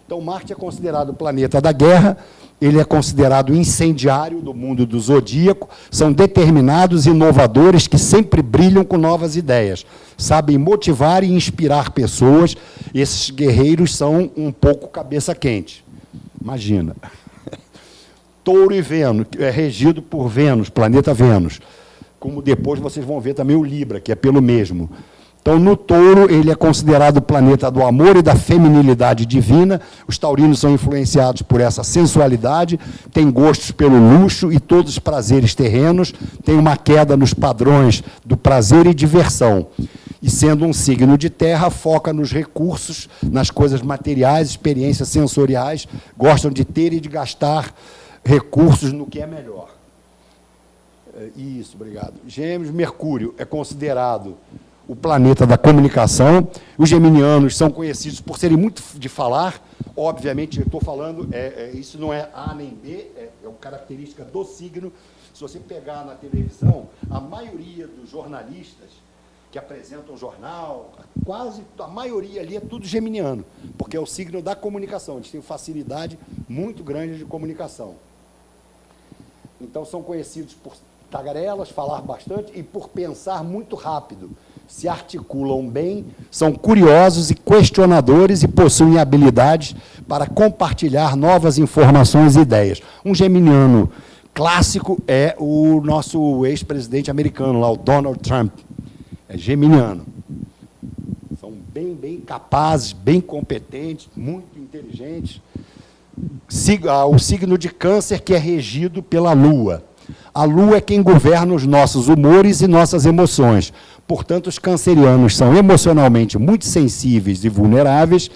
então Marte é considerado o planeta da guerra, ele é considerado incendiário do mundo do zodíaco, são determinados inovadores que sempre brilham com novas ideias, sabem motivar e inspirar pessoas, esses guerreiros são um pouco cabeça quente. Imagina. Touro e Vênus, é regido por Vênus, planeta Vênus, como depois vocês vão ver também o Libra, que é pelo mesmo. Então, no touro, ele é considerado o planeta do amor e da feminilidade divina. Os taurinos são influenciados por essa sensualidade, têm gostos pelo luxo e todos os prazeres terrenos, têm uma queda nos padrões do prazer e diversão. E, sendo um signo de terra, foca nos recursos, nas coisas materiais, experiências sensoriais, gostam de ter e de gastar recursos no que é melhor. É, isso, obrigado. Gêmeos, Mercúrio é considerado o planeta da comunicação. Os geminianos são conhecidos por serem muito de falar. Obviamente, eu estou falando, é, é, isso não é A nem B, é, é uma característica do signo. Se você pegar na televisão, a maioria dos jornalistas que apresentam jornal, quase a maioria ali é tudo geminiano, porque é o signo da comunicação. Eles têm facilidade muito grande de comunicação. Então, são conhecidos por tagarelas, falar bastante e por pensar muito rápido se articulam bem, são curiosos e questionadores e possuem habilidades para compartilhar novas informações e ideias. Um geminiano clássico é o nosso ex-presidente americano, lá, o Donald Trump. É geminiano. São bem, bem capazes, bem competentes, muito inteligentes. Ah, o signo de câncer que é regido pela Lua. A Lua é quem governa os nossos humores e nossas emoções. Portanto, os cancerianos são emocionalmente muito sensíveis e vulneráveis,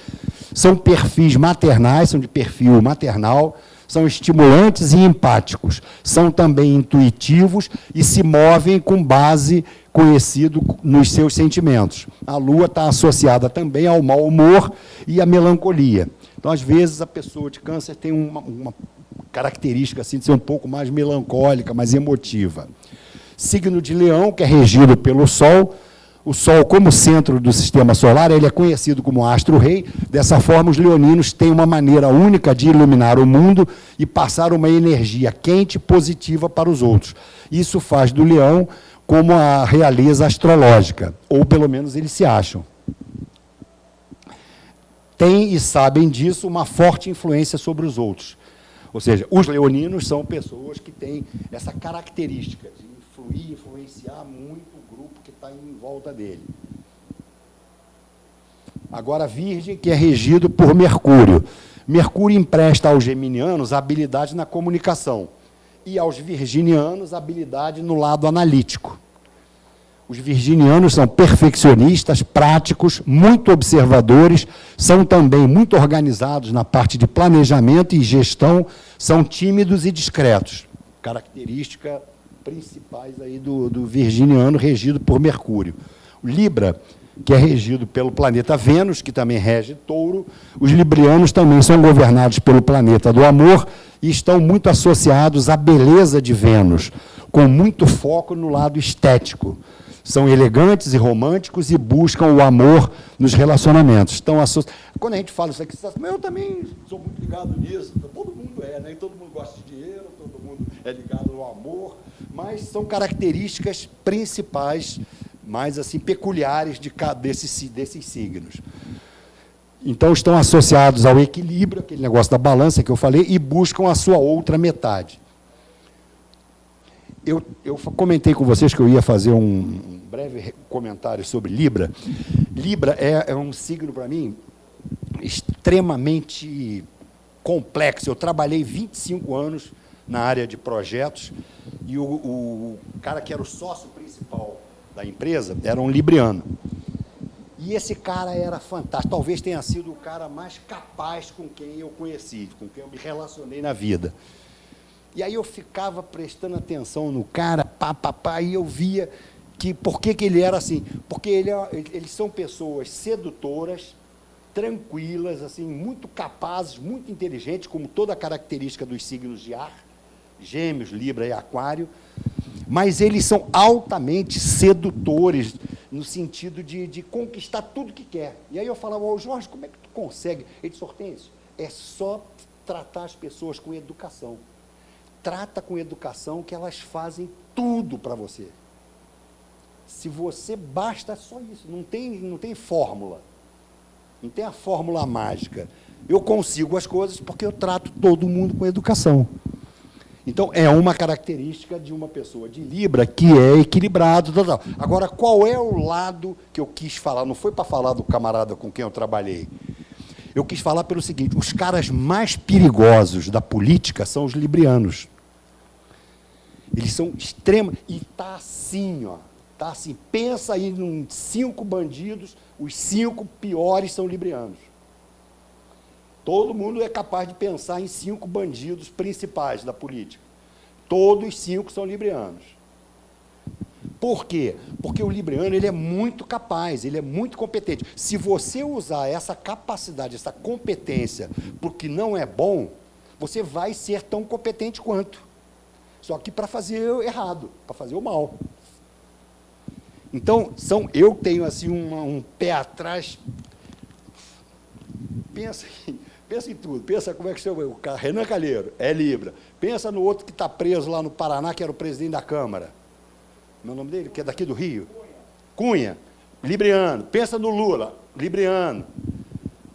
são perfis maternais, são de perfil maternal, são estimulantes e empáticos, são também intuitivos e se movem com base conhecido nos seus sentimentos. A lua está associada também ao mau humor e à melancolia. Então, às vezes, a pessoa de câncer tem uma, uma característica assim, de ser um pouco mais melancólica, mais emotiva signo de leão, que é regido pelo Sol. O Sol, como centro do sistema solar, ele é conhecido como astro-rei. Dessa forma, os leoninos têm uma maneira única de iluminar o mundo e passar uma energia quente positiva para os outros. Isso faz do leão como a realeza astrológica, ou pelo menos eles se acham. Tem e sabem disso uma forte influência sobre os outros. Ou seja, os leoninos são pessoas que têm essa característica de influir, influenciar muito o grupo que está em volta dele. Agora, Virgem, que é regido por Mercúrio. Mercúrio empresta aos geminianos habilidade na comunicação e aos virginianos habilidade no lado analítico. Os virginianos são perfeccionistas, práticos, muito observadores, são também muito organizados na parte de planejamento e gestão, são tímidos e discretos. Característica principais aí do, do virginiano, regido por Mercúrio. O Libra, que é regido pelo planeta Vênus, que também rege touro. Os librianos também são governados pelo planeta do amor e estão muito associados à beleza de Vênus, com muito foco no lado estético. São elegantes e românticos e buscam o amor nos relacionamentos. Estão associ... Quando a gente fala isso aqui, você fala, eu também sou muito ligado nisso. Todo mundo é, né? todo mundo gosta de dinheiro, todo mundo é ligado ao amor mas são características principais, mais assim, peculiares de, desses, desses signos. Então, estão associados ao equilíbrio, aquele negócio da balança que eu falei, e buscam a sua outra metade. Eu, eu comentei com vocês que eu ia fazer um breve comentário sobre Libra. Libra é, é um signo, para mim, extremamente complexo. Eu trabalhei 25 anos na área de projetos, e o, o cara que era o sócio principal da empresa era um libriano. E esse cara era fantástico, talvez tenha sido o cara mais capaz com quem eu conheci, com quem eu me relacionei na vida. E aí eu ficava prestando atenção no cara, pá, pá, pá, e eu via que por que, que ele era assim? Porque ele, é, eles são pessoas sedutoras, tranquilas, assim, muito capazes, muito inteligentes, como toda a característica dos signos de ar, Gêmeos, Libra e Aquário, mas eles são altamente sedutores, no sentido de, de conquistar tudo que quer. E aí eu falava, oh, Jorge, como é que tu consegue? Ele disse, Hortêncio, é só tratar as pessoas com educação. Trata com educação que elas fazem tudo para você. Se você basta só isso, não tem, não tem fórmula. Não tem a fórmula mágica. Eu consigo as coisas porque eu trato todo mundo com educação. Então, é uma característica de uma pessoa de Libra que é equilibrado. Tal, tal. Agora, qual é o lado que eu quis falar? Não foi para falar do camarada com quem eu trabalhei. Eu quis falar pelo seguinte, os caras mais perigosos da política são os librianos. Eles são extremos. E está assim, ó. Está assim. Pensa aí em cinco bandidos, os cinco piores são librianos. Todo mundo é capaz de pensar em cinco bandidos principais da política. Todos cinco são librianos. Por quê? Porque o libriano ele é muito capaz, ele é muito competente. Se você usar essa capacidade, essa competência para o que não é bom, você vai ser tão competente quanto. Só que para fazer errado, para fazer o mal. Então, são, eu tenho assim um, um pé atrás. Pensa aí, Pensa em tudo. Pensa como é que chama o Renan Calheiro, é Libra. Pensa no outro que está preso lá no Paraná, que era o presidente da Câmara. Meu nome dele, que é daqui do Rio. Cunha. Libriano. Pensa no Lula, Libriano.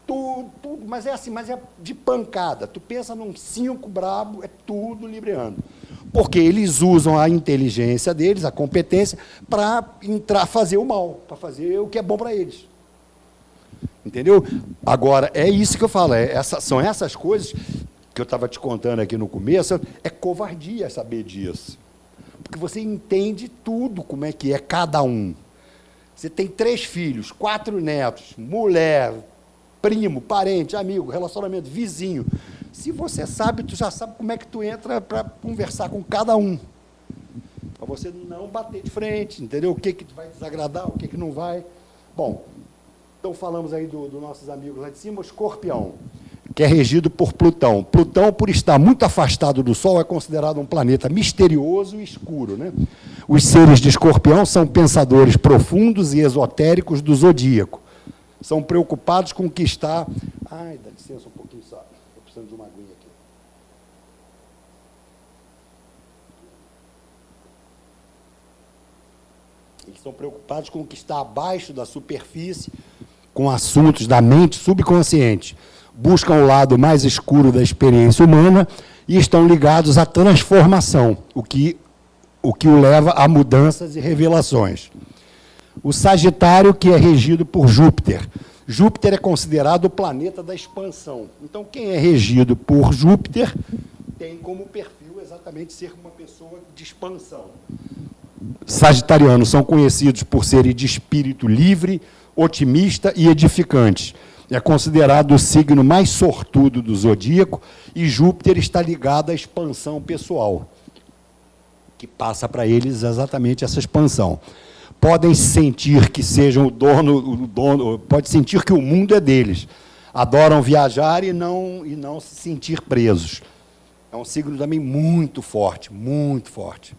Tudo, tudo, mas é assim, mas é de pancada. Tu pensa num cinco brabo, é tudo Libriano. Porque eles usam a inteligência deles, a competência, para entrar, fazer o mal, para fazer o que é bom para eles. Entendeu? Agora, é isso que eu falo, é essa, são essas coisas que eu estava te contando aqui no começo, é covardia saber disso. Porque você entende tudo, como é que é cada um. Você tem três filhos, quatro netos, mulher, primo, parente, amigo, relacionamento, vizinho. Se você sabe, tu já sabe como é que tu entra para conversar com cada um. Para você não bater de frente, entendeu? O que, que vai desagradar, o que, que não vai. Bom, então, falamos aí dos do nossos amigos lá de cima, o escorpião, que é regido por Plutão. Plutão, por estar muito afastado do Sol, é considerado um planeta misterioso e escuro. Né? Os seres de escorpião são pensadores profundos e esotéricos do zodíaco. São preocupados com o que está... Ai, dá licença um pouquinho só. Estou precisando de uma aguinha aqui. Eles são preocupados com o que está abaixo da superfície, com assuntos da mente subconsciente, buscam o lado mais escuro da experiência humana e estão ligados à transformação, o que o, que o leva a mudanças e revelações. O Sagitário, que é regido por Júpiter. Júpiter é considerado o planeta da expansão. Então, quem é regido por Júpiter tem como perfil exatamente ser uma pessoa de expansão. Sagitarianos são conhecidos por serem de espírito livre, otimista e edificante. É considerado o signo mais sortudo do zodíaco e Júpiter está ligado à expansão pessoal, que passa para eles exatamente essa expansão. Podem sentir que sejam o dono, o dono, pode sentir que o mundo é deles. Adoram viajar e não e não se sentir presos. É um signo também muito forte, muito forte.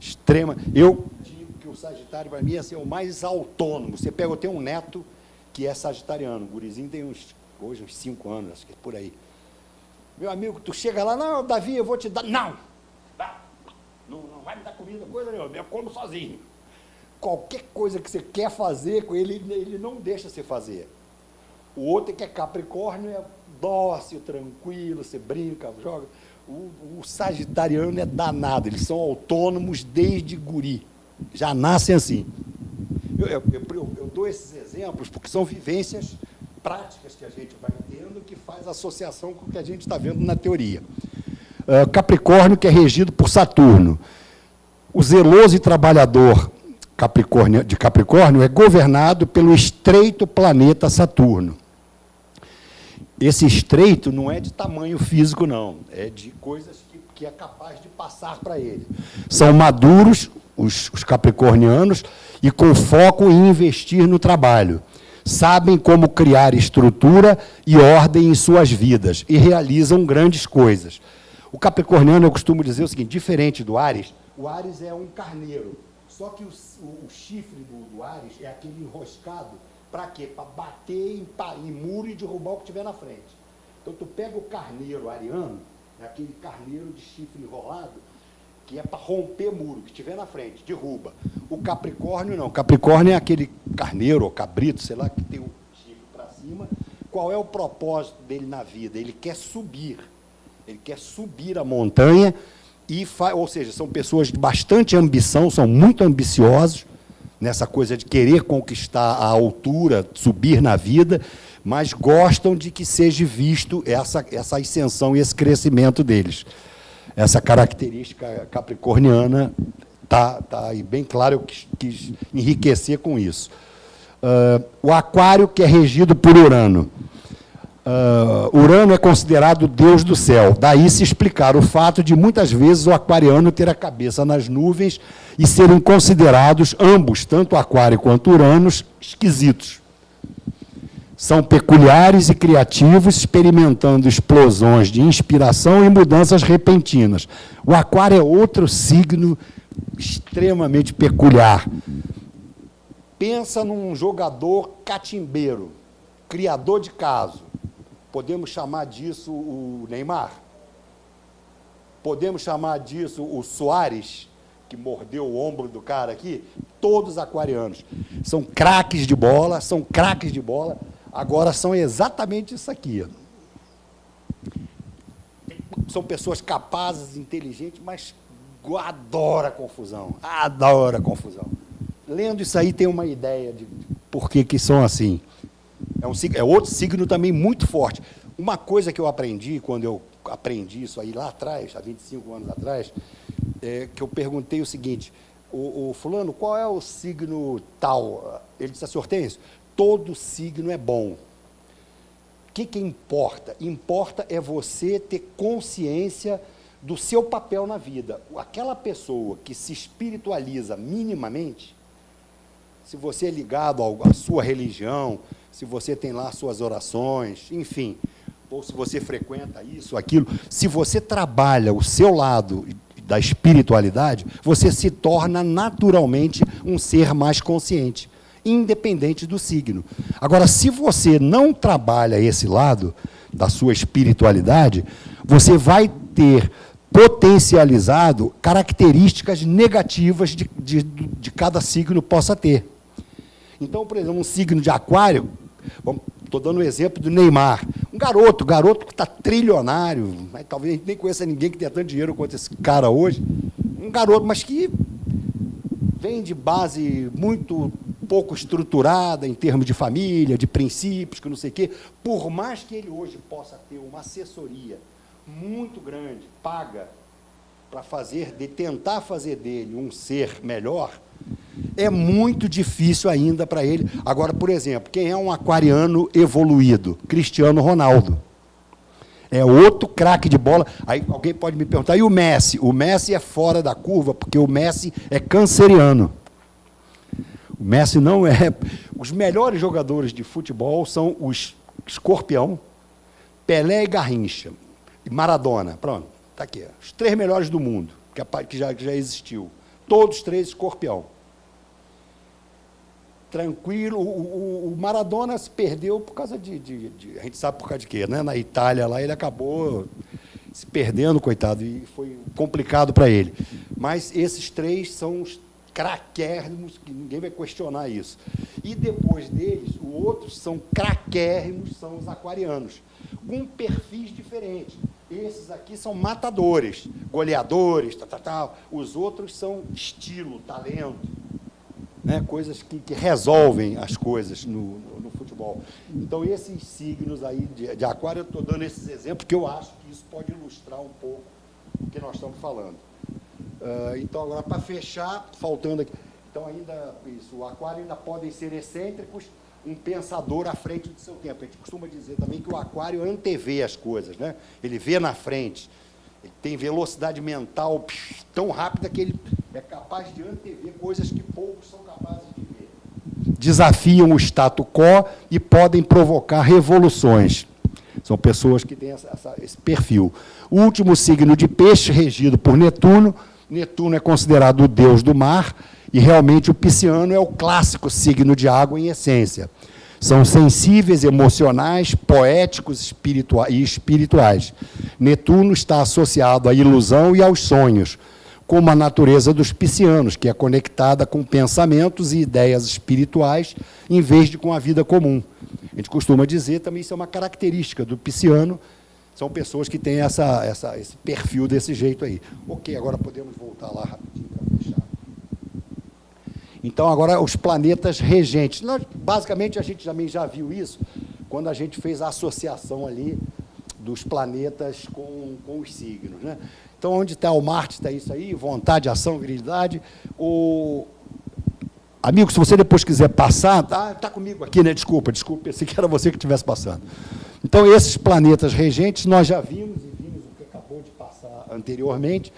Extrema. Eu Sagitário, para mim, é assim, o mais autônomo. Você pega, eu tenho um neto que é sagitariano, o gurizinho tem uns, hoje, uns cinco anos, acho que é por aí. Meu amigo, tu chega lá, não, Davi, eu vou te dar. Não! Não, não vai me dar comida, coisa nenhuma, eu como sozinho. Qualquer coisa que você quer fazer com ele, ele não deixa você fazer. O outro que é Capricórnio é dócil, tranquilo, você brinca, joga. O, o sagitariano é danado, eles são autônomos desde guri já nascem assim. Eu, eu, eu, eu, dou esses exemplos porque são vivências práticas que a gente vai tendo que faz associação com o que a gente está vendo na teoria. Uh, Capricórnio, que é regido por Saturno. O zeloso e trabalhador Capricórnio, de Capricórnio é governado pelo estreito planeta Saturno. Esse estreito não é de tamanho físico, não. É de coisas que, que é capaz de passar para ele. São maduros, os, os capricornianos, e com foco em investir no trabalho. Sabem como criar estrutura e ordem em suas vidas e realizam grandes coisas. O capricorniano, eu costumo dizer o seguinte, diferente do Ares, o Ares é um carneiro, só que o, o, o chifre do, do, Ares é aquele enroscado, para quê? Para bater em, em muro e derrubar o que tiver na frente. Então, tu pega o carneiro ariano, é aquele carneiro de chifre enrolado, que é para romper muro, que tiver na frente, derruba. O Capricórnio não. Capricórnio é aquele carneiro ou cabrito, sei lá, que tem o chifre para cima. Qual é o propósito dele na vida? Ele quer subir. Ele quer subir a montanha e ou seja, são pessoas de bastante ambição, são muito ambiciosos nessa coisa de querer conquistar a altura, subir na vida, mas gostam de que seja visto essa, essa ascensão e esse crescimento deles. Essa característica capricorniana está tá aí bem claro, eu quis, quis enriquecer com isso. Uh, o aquário, que é regido por Urano. Uh, Urano é considerado o deus do céu. Daí se explicar o fato de, muitas vezes, o aquariano ter a cabeça nas nuvens e serem considerados ambos, tanto Aquário quanto Uranos, esquisitos. São peculiares e criativos, experimentando explosões de inspiração e mudanças repentinas. O Aquário é outro signo extremamente peculiar. Pensa num jogador catimbeiro, criador de caso Podemos chamar disso o Neymar? Podemos chamar disso o Soares, que mordeu o ombro do cara aqui? Todos aquarianos. São craques de bola, são craques de bola, agora são exatamente isso aqui. São pessoas capazes, inteligentes, mas adora confusão, adora confusão. Lendo isso aí tem uma ideia de por que, que são assim. É, um, é outro signo também muito forte. Uma coisa que eu aprendi, quando eu aprendi isso aí lá atrás, há 25 anos atrás, é que eu perguntei o seguinte, o, o fulano, qual é o signo tal? Ele disse assim, Hortêncio, todo signo é bom. O que, que importa? Importa é você ter consciência do seu papel na vida. Aquela pessoa que se espiritualiza minimamente, se você é ligado à sua religião, se você tem lá suas orações, enfim, ou se você frequenta isso, aquilo, se você trabalha o seu lado da espiritualidade, você se torna naturalmente um ser mais consciente, independente do signo. Agora, se você não trabalha esse lado da sua espiritualidade, você vai ter potencializado características negativas de, de, de cada signo possa ter. Então, por exemplo, um signo de aquário Estou dando o um exemplo do Neymar. Um garoto, garoto que está trilionário, mas talvez a gente nem conheça ninguém que tenha tanto dinheiro quanto esse cara hoje. Um garoto, mas que vem de base muito pouco estruturada em termos de família, de princípios, que não sei o quê. Por mais que ele hoje possa ter uma assessoria muito grande, paga, para fazer, de tentar fazer dele um ser melhor, é muito difícil ainda para ele. Agora, por exemplo, quem é um aquariano evoluído? Cristiano Ronaldo. É outro craque de bola. Aí alguém pode me perguntar, e o Messi? O Messi é fora da curva, porque o Messi é canceriano. O Messi não é... Os melhores jogadores de futebol são os Escorpião, Pelé e Garrincha. E Maradona. Pronto, está aqui. Os três melhores do mundo, que já, que já existiu. Todos três Escorpião tranquilo. O, o, o, Maradona se perdeu por causa de, de, de, A gente sabe por causa de quê, né? Na Itália lá ele acabou se perdendo, coitado, e foi complicado para ele. Mas esses três são os craquérrimos, que ninguém vai questionar isso. E depois deles, os outros são craquérrimos, são os aquarianos, com perfis diferentes. Esses aqui são matadores, goleadores, tal, tal, tal. Os outros são estilo, talento né, coisas que, que, resolvem as coisas no, no, no, futebol. Então, esses signos aí de, de aquário, eu estou dando esses exemplos, porque eu acho que isso pode ilustrar um pouco o que nós estamos falando. Uh, então, agora, para fechar, faltando aqui... Então, ainda, isso, o aquário ainda podem ser excêntricos, um pensador à frente do seu tempo. A gente costuma dizer também que o aquário antevê as coisas, né? ele vê na frente, ele tem velocidade mental tão rápida que ele é capaz de antever coisas que poucos são capazes de ver. Desafiam o status quo e podem provocar revoluções. São pessoas que têm essa, essa, esse perfil. O último signo de peixe, regido por Netuno. Netuno é considerado o deus do mar, e realmente o pisciano é o clássico signo de água em essência. São sensíveis, emocionais, poéticos e espirituais. Netuno está associado à ilusão e aos sonhos, como a natureza dos piscianos, que é conectada com pensamentos e ideias espirituais, em vez de com a vida comum. A gente costuma dizer também, isso é uma característica do pisciano, são pessoas que têm essa, essa, esse perfil desse jeito aí. Ok, agora podemos voltar lá rapidinho para fechar. Então, agora, os planetas regentes. Nós, basicamente, a gente também já viu isso quando a gente fez a associação ali dos planetas com, com os signos. Né? Então, onde está o Marte, está isso aí, vontade, ação, virilidade. O... Amigo, se você depois quiser passar, tá, tá comigo aqui, né? Desculpa, desculpa, pensei que era você que estivesse passando. Então, esses planetas regentes, nós já vimos, e vimos o que acabou de passar anteriormente,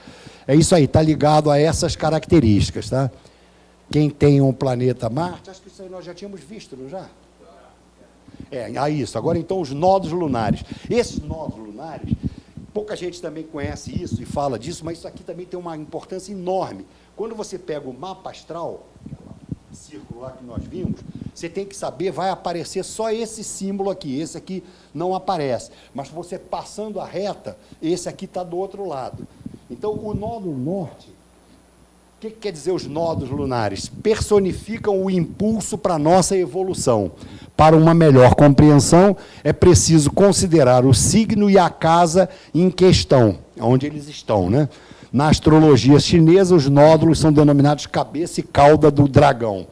é isso aí, está ligado a essas características. Tá? Quem tem um planeta Marte, acho que isso aí nós já tínhamos visto, não já? É, a isso. Agora, então, os nodos lunares. Esses nodos lunares, pouca gente também conhece isso e fala disso, mas isso aqui também tem uma importância enorme. Quando você pega o mapa astral, círculo lá que nós vimos, você tem que saber, vai aparecer só esse símbolo aqui, esse aqui não aparece. Mas você passando a reta, esse aqui está do outro lado. Então, o nódulo norte, o que, que quer dizer os nodos lunares? Personificam o impulso para a nossa evolução. Para uma melhor compreensão, é preciso considerar o signo e a casa em questão, onde eles estão. Né? Na astrologia chinesa, os nódulos são denominados cabeça e cauda do dragão.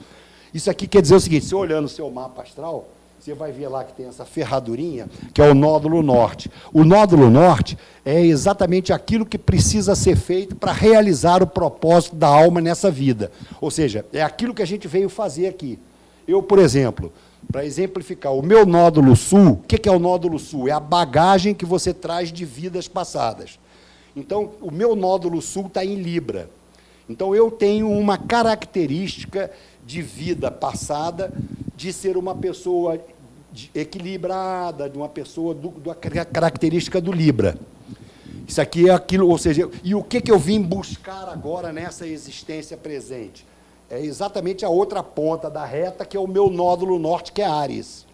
Isso aqui quer dizer o seguinte, se olhando o seu mapa astral, você vai ver lá que tem essa ferradurinha, que é o nódulo norte. O nódulo norte é exatamente aquilo que precisa ser feito para realizar o propósito da alma nessa vida. Ou seja, é aquilo que a gente veio fazer aqui. Eu, por exemplo, para exemplificar, o meu nódulo sul, o que é o nódulo sul? É a bagagem que você traz de vidas passadas. Então, o meu nódulo sul está em Libra. Então, eu tenho uma característica de vida passada de ser uma pessoa equilibrada, de uma pessoa do, da característica do Libra. Isso aqui é aquilo, ou seja, e o que, que eu vim buscar agora nessa existência presente? É exatamente a outra ponta da reta, que é o meu nódulo norte, que é Ares.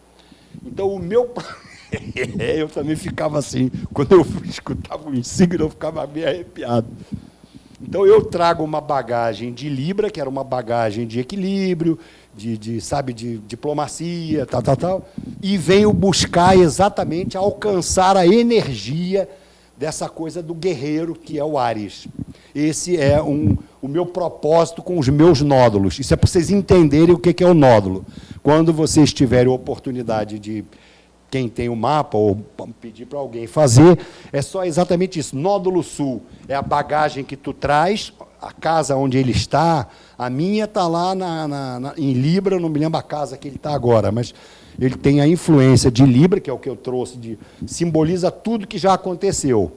Então, o meu... eu também ficava assim, quando eu escutava o signo, eu ficava meio arrepiado. Então, eu trago uma bagagem de Libra, que era uma bagagem de equilíbrio, de, de, sabe, de diplomacia, tal, tal, tal, e venho buscar exatamente alcançar a energia dessa coisa do guerreiro, que é o Ares. Esse é um, o meu propósito com os meus nódulos. Isso é para vocês entenderem o que é o nódulo. Quando vocês tiverem oportunidade de quem tem o mapa, ou pedir para alguém fazer, é só exatamente isso. Nódulo sul é a bagagem que tu traz, a casa onde ele está, a minha está lá na, na, na, em Libra, não me lembro a casa que ele está agora, mas ele tem a influência de Libra, que é o que eu trouxe, de, simboliza tudo que já aconteceu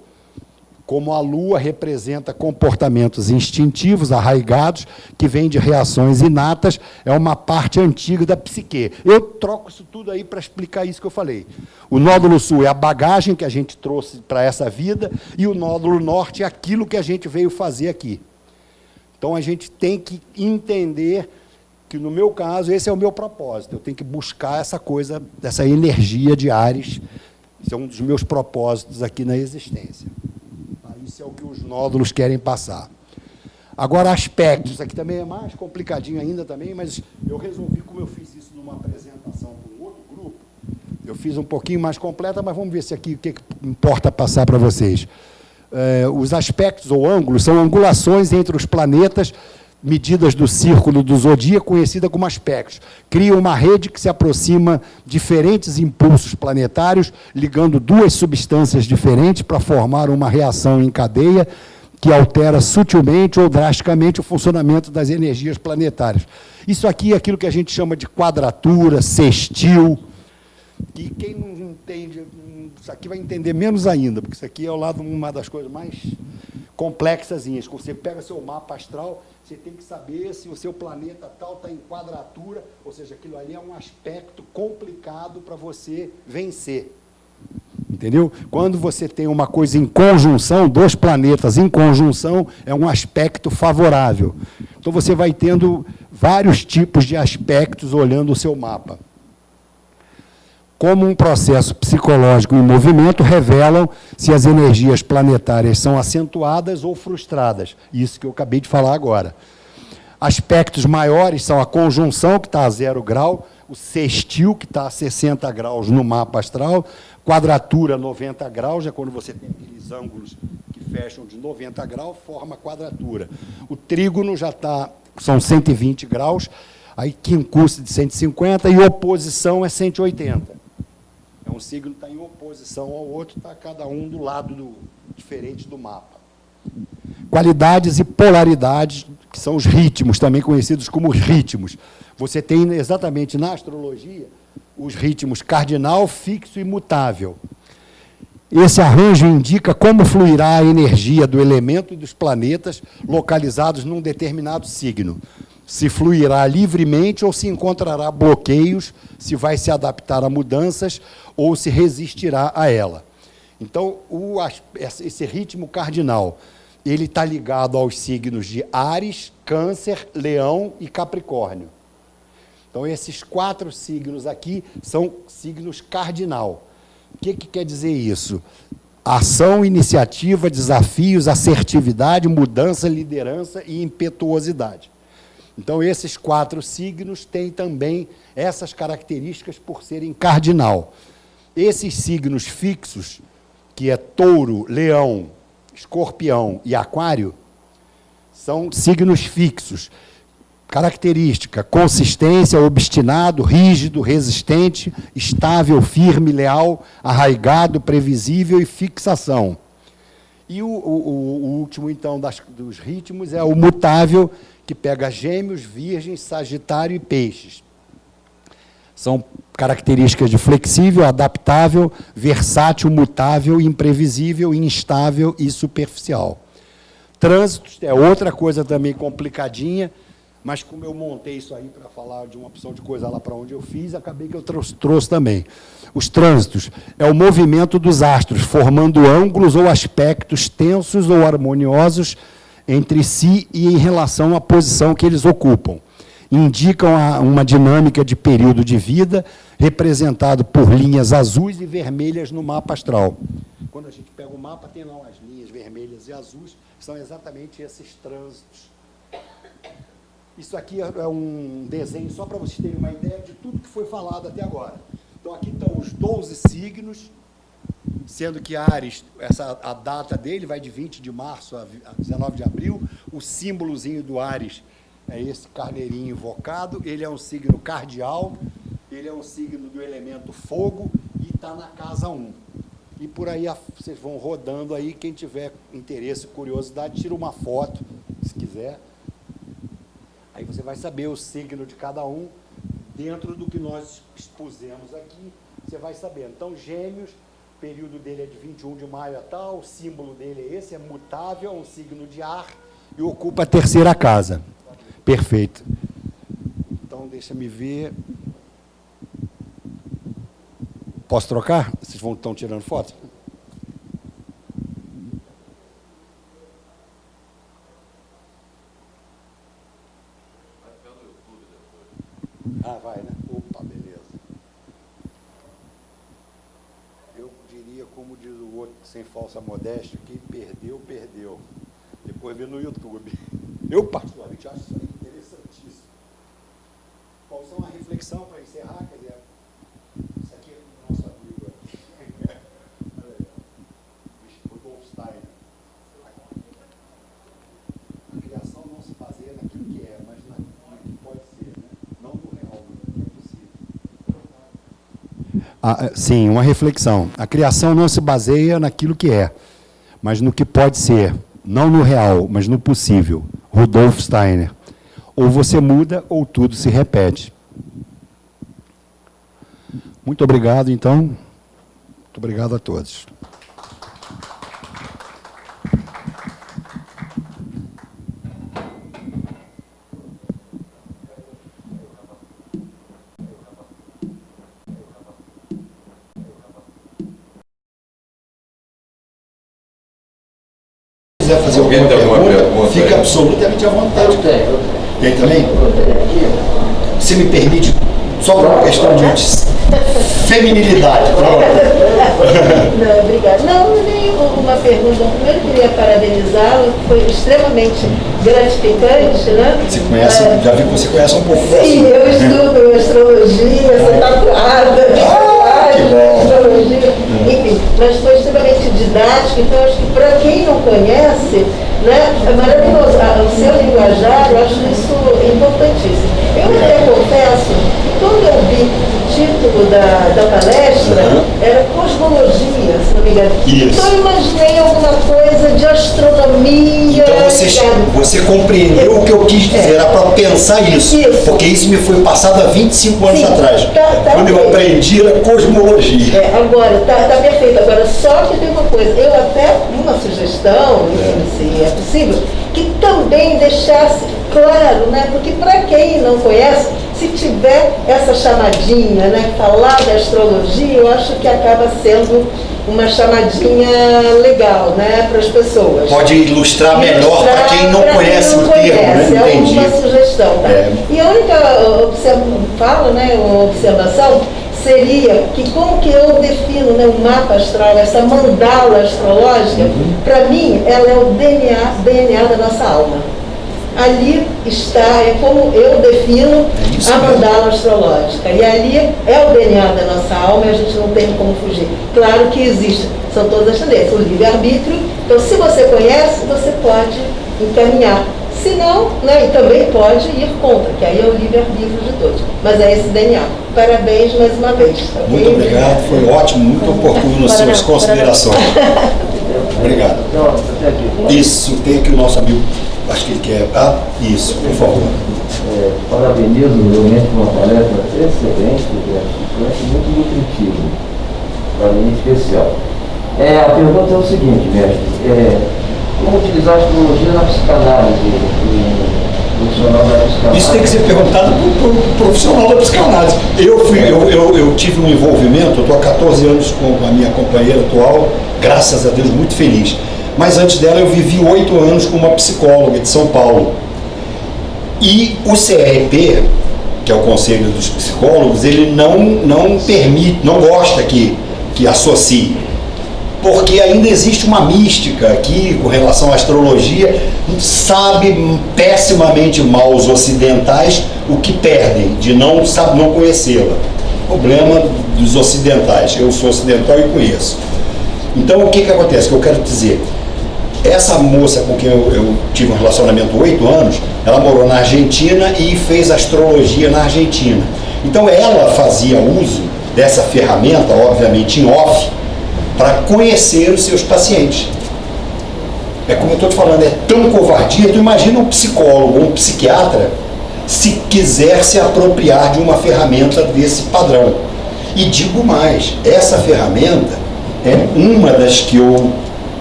como a lua representa comportamentos instintivos, arraigados, que vêm de reações inatas, é uma parte antiga da psique. Eu troco isso tudo aí para explicar isso que eu falei. O nódulo sul é a bagagem que a gente trouxe para essa vida, e o nódulo norte é aquilo que a gente veio fazer aqui. Então, a gente tem que entender que, no meu caso, esse é o meu propósito. Eu tenho que buscar essa coisa, essa energia de Ares. Esse é um dos meus propósitos aqui na existência. Isso é o que os nódulos querem passar. Agora, aspectos. Aqui também é mais complicadinho ainda também, mas eu resolvi, como eu fiz isso numa apresentação com outro grupo, eu fiz um pouquinho mais completa, mas vamos ver se aqui o que, que importa passar para vocês. É, os aspectos ou ângulos são angulações entre os planetas medidas do círculo do zodíaco, conhecida como aspectos. Cria uma rede que se aproxima diferentes impulsos planetários, ligando duas substâncias diferentes para formar uma reação em cadeia que altera sutilmente ou drasticamente o funcionamento das energias planetárias. Isso aqui é aquilo que a gente chama de quadratura, sextil, e quem não entende, isso aqui vai entender menos ainda, porque isso aqui é o lado uma das coisas mais complexas. Você pega seu mapa astral você tem que saber se o seu planeta tal está em quadratura, ou seja, aquilo ali é um aspecto complicado para você vencer. Entendeu? Quando você tem uma coisa em conjunção, dois planetas em conjunção, é um aspecto favorável. Então você vai tendo vários tipos de aspectos olhando o seu mapa como um processo psicológico em movimento, revelam se as energias planetárias são acentuadas ou frustradas. Isso que eu acabei de falar agora. Aspectos maiores são a conjunção, que está a zero grau, o sextil, que está a 60 graus no mapa astral, quadratura 90 graus, é quando você tem aqueles ângulos que fecham de 90 graus, forma quadratura. O trígono já está, são 120 graus, aí quincurso de 150 e oposição é 180. Um signo está em oposição ao outro, está cada um do lado do, diferente do mapa. Qualidades e polaridades, que são os ritmos, também conhecidos como ritmos. Você tem exatamente na astrologia os ritmos cardinal, fixo e mutável. Esse arranjo indica como fluirá a energia do elemento e dos planetas localizados num determinado signo. Se fluirá livremente ou se encontrará bloqueios, se vai se adaptar a mudanças ou se resistirá a ela. Então, o, esse ritmo cardinal, ele está ligado aos signos de Ares, Câncer, Leão e Capricórnio. Então, esses quatro signos aqui são signos cardinal. O que, que quer dizer isso? Ação, iniciativa, desafios, assertividade, mudança, liderança e impetuosidade. Então, esses quatro signos têm também essas características por serem cardinal. Esses signos fixos, que é touro, leão, escorpião e aquário, são signos fixos. Característica, consistência, obstinado, rígido, resistente, estável, firme, leal, arraigado, previsível e fixação. E o, o, o último, então, das, dos ritmos é o mutável, que pega gêmeos, virgens, sagitário e peixes. São características de flexível, adaptável, versátil, mutável, imprevisível, instável e superficial. Trânsito é outra coisa também complicadinha, mas como eu montei isso aí para falar de uma opção de coisa lá para onde eu fiz, acabei que eu trouxe, trouxe, também. Os trânsitos é o movimento dos astros, formando ângulos ou aspectos tensos ou harmoniosos entre si e em relação à posição que eles ocupam. Indicam uma dinâmica de período de vida, representado por linhas azuis e vermelhas no mapa astral. Quando a gente pega o mapa, tem lá umas linhas vermelhas e azuis, são exatamente esses trânsitos isso aqui é um desenho só para vocês terem uma ideia de tudo que foi falado até agora. Então, aqui estão os 12 signos, sendo que Ares, essa, a data dele vai de 20 de março a 19 de abril. O símbolozinho do Ares é esse carneirinho invocado. Ele é um signo cardial, ele é um signo do elemento fogo e está na casa 1. E por aí vocês vão rodando aí, quem tiver interesse, curiosidade, tira uma foto, se quiser. Aí você vai saber o signo de cada um dentro do que nós expusemos aqui, você vai saber. Então, gêmeos, período dele é de 21 de maio a tal, o símbolo dele é esse, é mutável, é um signo de ar e ocupa a terceira casa. Perfeito. Então, deixa me ver. Posso trocar? Vocês vão, estão tirando foto? Ah, vai, né? Opa, beleza. Eu diria, como diz o outro, sem falsa modéstia, quem perdeu, perdeu. Depois vê no YouTube. Eu, particularmente, acho isso aí interessantíssimo. Qual só uma reflexão para encerrar, quer dizer, Ah, sim, uma reflexão. A criação não se baseia naquilo que é, mas no que pode ser. Não no real, mas no possível. Rudolf Steiner. Ou você muda, ou tudo se repete. Muito obrigado, então. Muito obrigado a todos. Quiser fazer alguma pergunta, pergunta, fica absolutamente à vontade. Eu tenho. Tem também? Você me permite, só por uma questão de feminilidade. Não, obrigada. Não, nem uma pergunta. Primeiro queria parabenizá-lo, foi extremamente gratificante, né? Você conhece, é. já vi que você conhece um pouco. Sim, eu estudo astrologia, sou tatuada. Ah, enfim, mas foi extremamente didático, então acho que para quem não conhece, né, é maravilhoso. O seu linguajar, eu acho isso importantíssimo. Eu até confesso que quando eu vi o título da, da palestra, uhum. era cosmologia, Isso. Então eu imaginei alguma coisa de astronomia. Então você, você compreendeu o que eu quis dizer, é. era para pensar isso, isso, Porque isso me foi passado há 25 anos Sim, atrás. Tá, tá quando eu aprendi a cosmologia. É, agora, tá, tá perfeito. Agora, só que tem uma coisa, eu até, uma sugestão, é. se é possível, que também deixasse claro, né? Porque para quem não conhece, se tiver essa chamadinha, né, falar da astrologia, eu acho que acaba sendo uma chamadinha legal, né, para as pessoas. Pode ilustrar melhor para quem não conhece quem não o termo, né? É Entendi. uma sugestão, tá? É. E a única observação, né, uma observação seria que como que eu defino né, o mapa astral, essa mandala astrológica, uhum. para mim ela é o DNA, DNA da nossa alma. Ali está, é como eu defino é a mandala astrológica. E ali é o DNA da nossa alma e a gente não tem como fugir. Claro que existe, são todas as tendências, o livre-arbítrio. Então, se você conhece, você pode encaminhar se não, né, e também pode ir contra, que aí é o livre-arbítrio de todos. Mas é esse DNA. Parabéns mais uma vez. Okay? Muito obrigado, foi ótimo, muito oportuno as suas considerações. obrigado. Isso, tem aqui o nosso amigo, acho que ele quer. Ah, isso, por favor. É, parabenizo realmente uma palestra excelente, gratificante e muito nutritiva. Para mim, em especial. É, a pergunta é o seguinte, mestre. É, como utilizar a astrologia na psicanálise? profissional da psicanálise? Isso tem que ser perguntado para o pro profissional da psicanálise. Eu, fui, eu, eu, eu tive um envolvimento, eu estou há 14 anos com a minha companheira atual, graças a Deus, muito feliz. Mas antes dela eu vivi oito anos com uma psicóloga de São Paulo. E o CRP, que é o Conselho dos Psicólogos, ele não, não permite, não gosta que, que associe porque ainda existe uma mística aqui com relação à astrologia, sabe pessimamente mal os ocidentais o que perdem de não, não conhecê-la. Problema dos ocidentais, eu sou ocidental e conheço. Então o que, que acontece? Que eu quero dizer, essa moça com quem eu, eu tive um relacionamento oito anos, ela morou na Argentina e fez astrologia na Argentina. Então ela fazia uso dessa ferramenta, obviamente em off, para conhecer os seus pacientes. É como eu estou te falando, é tão covardia, tu imagina um psicólogo ou um psiquiatra se quiser se apropriar de uma ferramenta desse padrão. E digo mais, essa ferramenta é uma das que eu,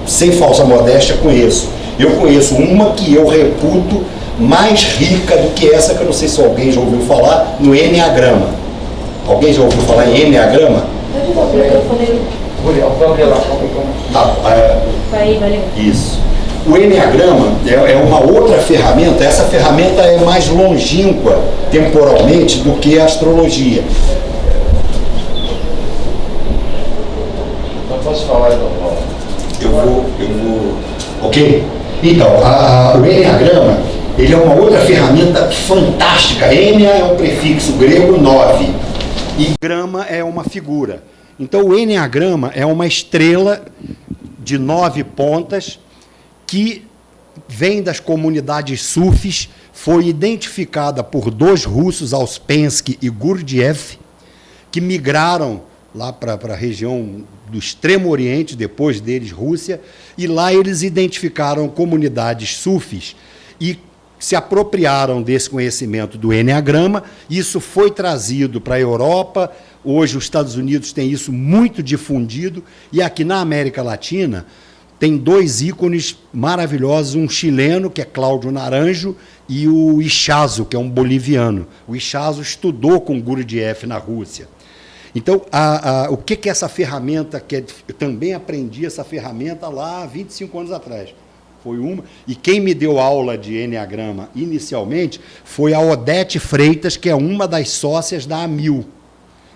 sem falsa modéstia, conheço. Eu conheço uma que eu reputo mais rica do que essa, que eu não sei se alguém já ouviu falar, no Enneagrama. Alguém já ouviu falar em Enneagrama? Tá, é, isso. O Enneagrama é, é uma outra ferramenta, essa ferramenta é mais longínqua temporalmente do que a astrologia. Então posso falar, então, Eu vou, eu vou. Ok? Então, a, a, o Enneagrama ele é uma outra ferramenta fantástica. Ennea é um prefixo grego 9 e grama é uma figura. Então, o Enneagrama é uma estrela de nove pontas que vem das comunidades sufis, foi identificada por dois russos, Auspensky e Gurdjieff, que migraram lá para a região do Extremo Oriente, depois deles Rússia, e lá eles identificaram comunidades sufis e se apropriaram desse conhecimento do Enneagrama, isso foi trazido para a Europa, Hoje os Estados Unidos têm isso muito difundido e aqui na América Latina tem dois ícones maravilhosos, um chileno, que é Cláudio Naranjo, e o Ichazo, que é um boliviano. O Ichazo estudou com Gurdjieff na Rússia. Então, a, a, o que, que essa ferramenta, que é, eu também aprendi essa ferramenta lá há 25 anos atrás. Foi uma, e quem me deu aula de Enneagrama inicialmente foi a Odete Freitas, que é uma das sócias da Amil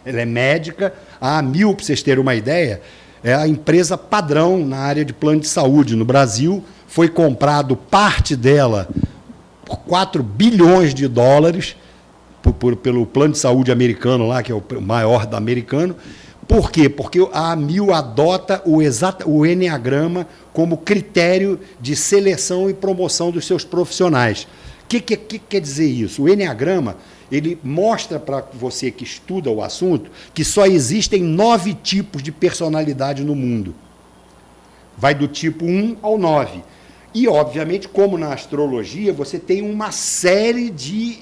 ela é médica. A Amil, para vocês terem uma ideia, é a empresa padrão na área de plano de saúde no Brasil. Foi comprado parte dela por 4 bilhões de dólares por, por, pelo plano de saúde americano lá, que é o maior da americano, Por quê? Porque a AMIL adota o, exata, o Enneagrama como critério de seleção e promoção dos seus profissionais. O que, que, que, quer dizer isso? O Enneagrama ele mostra para você que estuda o assunto que só existem nove tipos de personalidade no mundo. Vai do tipo 1 ao 9. E, obviamente, como na astrologia, você tem uma série de,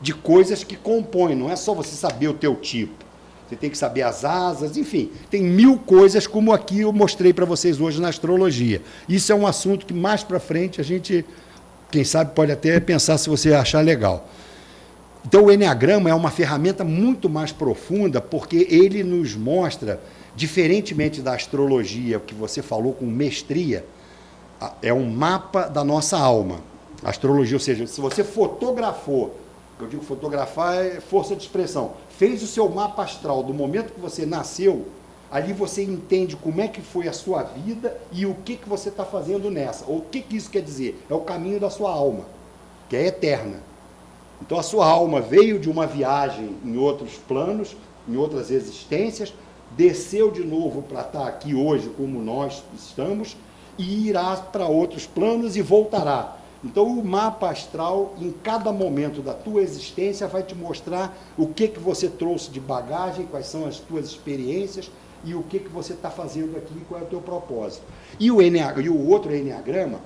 de coisas que compõem, não é só você saber o teu tipo. Você tem que saber as asas, enfim, tem mil coisas como aqui eu mostrei para vocês hoje na astrologia. Isso é um assunto que mais para frente a gente, quem sabe, pode até pensar se você achar legal. Então o Enneagrama é uma ferramenta muito mais profunda porque ele nos mostra, diferentemente da astrologia que você falou com mestria, é um mapa da nossa alma. A astrologia, ou seja, se você fotografou, eu digo fotografar é força de expressão, fez o seu mapa astral do momento que você nasceu, ali você entende como é que foi a sua vida e o que, que você está fazendo nessa. Ou o que, que isso quer dizer? É o caminho da sua alma, que é eterna. Então a sua alma veio de uma viagem em outros planos, em outras existências, desceu de novo para estar tá aqui hoje como nós estamos e irá para outros planos e voltará. Então o mapa astral, em cada momento da tua existência, vai te mostrar o que, que você trouxe de bagagem, quais são as tuas experiências e o que, que você está fazendo aqui, qual é o teu propósito. E o, Enneagrama, e o outro Enneagrama,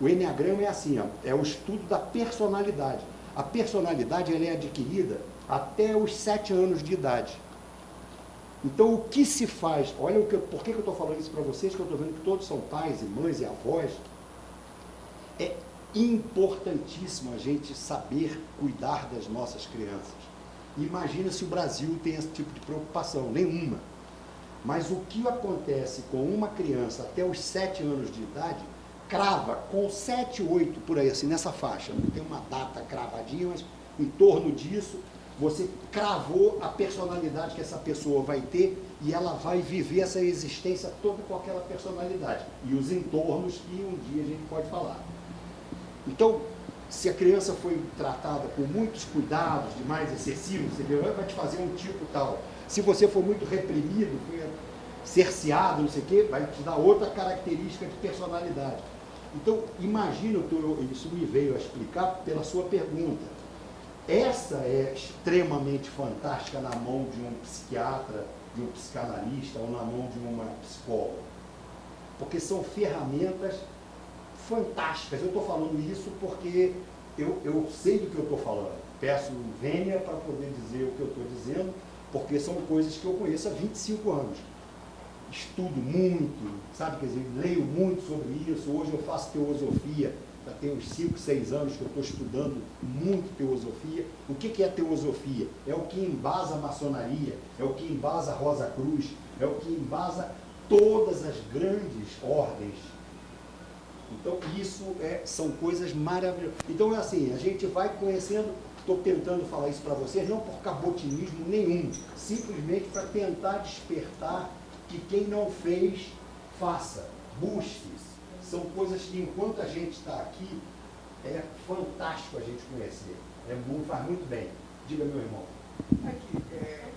o Enneagrama é assim, ó, é o estudo da personalidade. A personalidade ela é adquirida até os sete anos de idade. Então, o que se faz? Olha, o que, por que, que eu estou falando isso para vocês, que eu estou vendo que todos são pais e mães e avós. É importantíssimo a gente saber cuidar das nossas crianças. Imagina se o Brasil tem esse tipo de preocupação, nenhuma. Mas o que acontece com uma criança até os 7 anos de idade, crava com 7, 8 por aí, assim, nessa faixa. Não tem uma data cravadinha, mas em torno disso, você cravou a personalidade que essa pessoa vai ter e ela vai viver essa existência toda com aquela personalidade. E os entornos que um dia a gente pode falar. Então, se a criança foi tratada com muitos cuidados, demais excessivos, você vai te fazer um tipo tal. Se você for muito reprimido, foi cerceado, não sei o quê, vai te dar outra característica de personalidade. Então, imagina, isso me veio a explicar pela sua pergunta. Essa é extremamente fantástica na mão de um psiquiatra, de um psicanalista ou na mão de uma psicóloga. Porque são ferramentas fantásticas. Eu estou falando isso porque eu, eu sei do que eu estou falando. Peço vênia para poder dizer o que eu estou dizendo, porque são coisas que eu conheço há 25 anos. Estudo muito, sabe? Quer dizer, leio muito sobre isso. Hoje eu faço teosofia, já tem uns 5, 6 anos que eu estou estudando muito teosofia. O que, que é teosofia? É o que embasa a maçonaria, é o que embasa a Rosa Cruz, é o que embasa todas as grandes ordens então, isso é, são coisas maravilhosas. Então, é assim, a gente vai conhecendo, estou tentando falar isso para vocês, não por cabotinismo nenhum, simplesmente para tentar despertar que quem não fez, faça, busque. São coisas que, enquanto a gente está aqui, é fantástico a gente conhecer. É muito, faz muito bem. Diga, meu irmão. Aqui, é, é,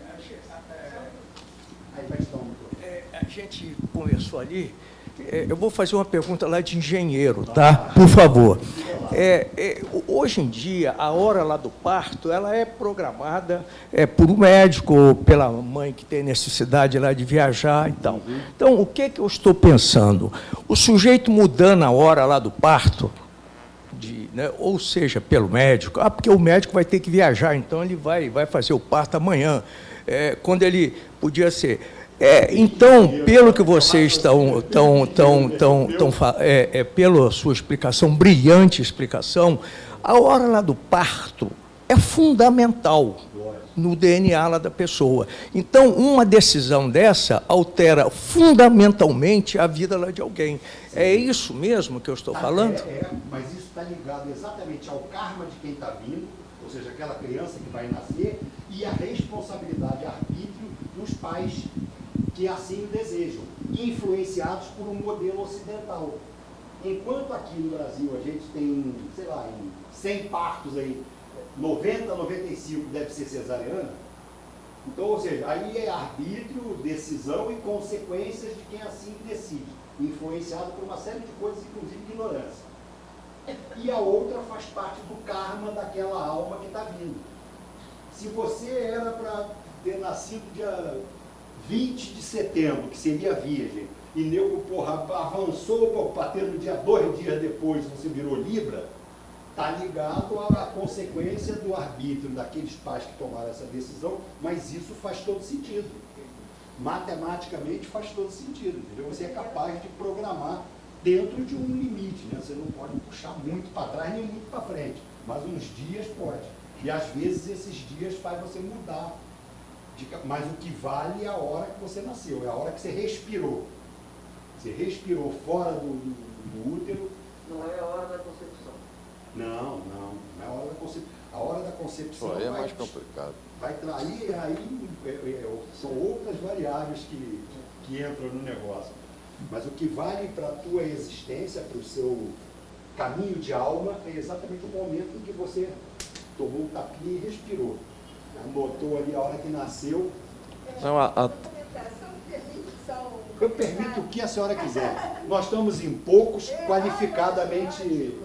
um é, A gente conversou ali é, eu vou fazer uma pergunta lá de engenheiro, tá? Por favor. É, é, hoje em dia, a hora lá do parto, ela é programada é, por um médico ou pela mãe que tem necessidade lá de viajar e tal. Então, o que, que eu estou pensando? O sujeito mudando a hora lá do parto, de, né, ou seja, pelo médico, ah, porque o médico vai ter que viajar, então ele vai, vai fazer o parto amanhã, é, quando ele podia ser é, então, pelo que vocês estão, tão, tão, tão, tão, é, é, pela sua explicação, brilhante explicação, a hora lá do parto é fundamental no DNA lá da pessoa. Então, uma decisão dessa altera fundamentalmente a vida lá de alguém. É isso mesmo que eu estou falando? É, é mas isso está ligado exatamente ao karma de quem está vindo, ou seja, aquela criança que vai nascer, e a responsabilidade, arbítrio dos pais que assim desejam, influenciados por um modelo ocidental. Enquanto aqui no Brasil a gente tem, sei lá, 100 partos aí, 90, 95 deve ser cesariana, Então, ou seja, aí é arbítrio, decisão e consequências de quem assim decide, influenciado por uma série de coisas, inclusive ignorância. E a outra faz parte do karma daquela alma que está vindo. Se você era para ter nascido dia 20 de setembro, que seria virgem, e nego, porra, avançou para ter no dia dois dias depois, você virou Libra, está ligado à consequência do arbítrio daqueles pais que tomaram essa decisão, mas isso faz todo sentido. Matematicamente faz todo sentido, entendeu? Você é capaz de programar dentro de um limite, né? Você não pode puxar muito para trás nem muito para frente, mas uns dias pode. E às vezes esses dias faz você mudar. Mas o que vale é a hora que você nasceu, é a hora que você respirou. Você respirou fora do, do, do útero. Não é a hora da concepção. Não, não. Não é a hora da concepção. A hora da concepção. Pô, aí é vai, mais complicado. Vai trair, aí é, é, são outras variáveis que, que entram no negócio. Mas o que vale para a tua existência, para o seu caminho de alma, é exatamente o momento em que você tomou o tapinha e respirou. Anotou ali a hora que nasceu. Não, a, a... Eu permito o que a senhora quiser. Nós estamos em poucos, qualificadamente.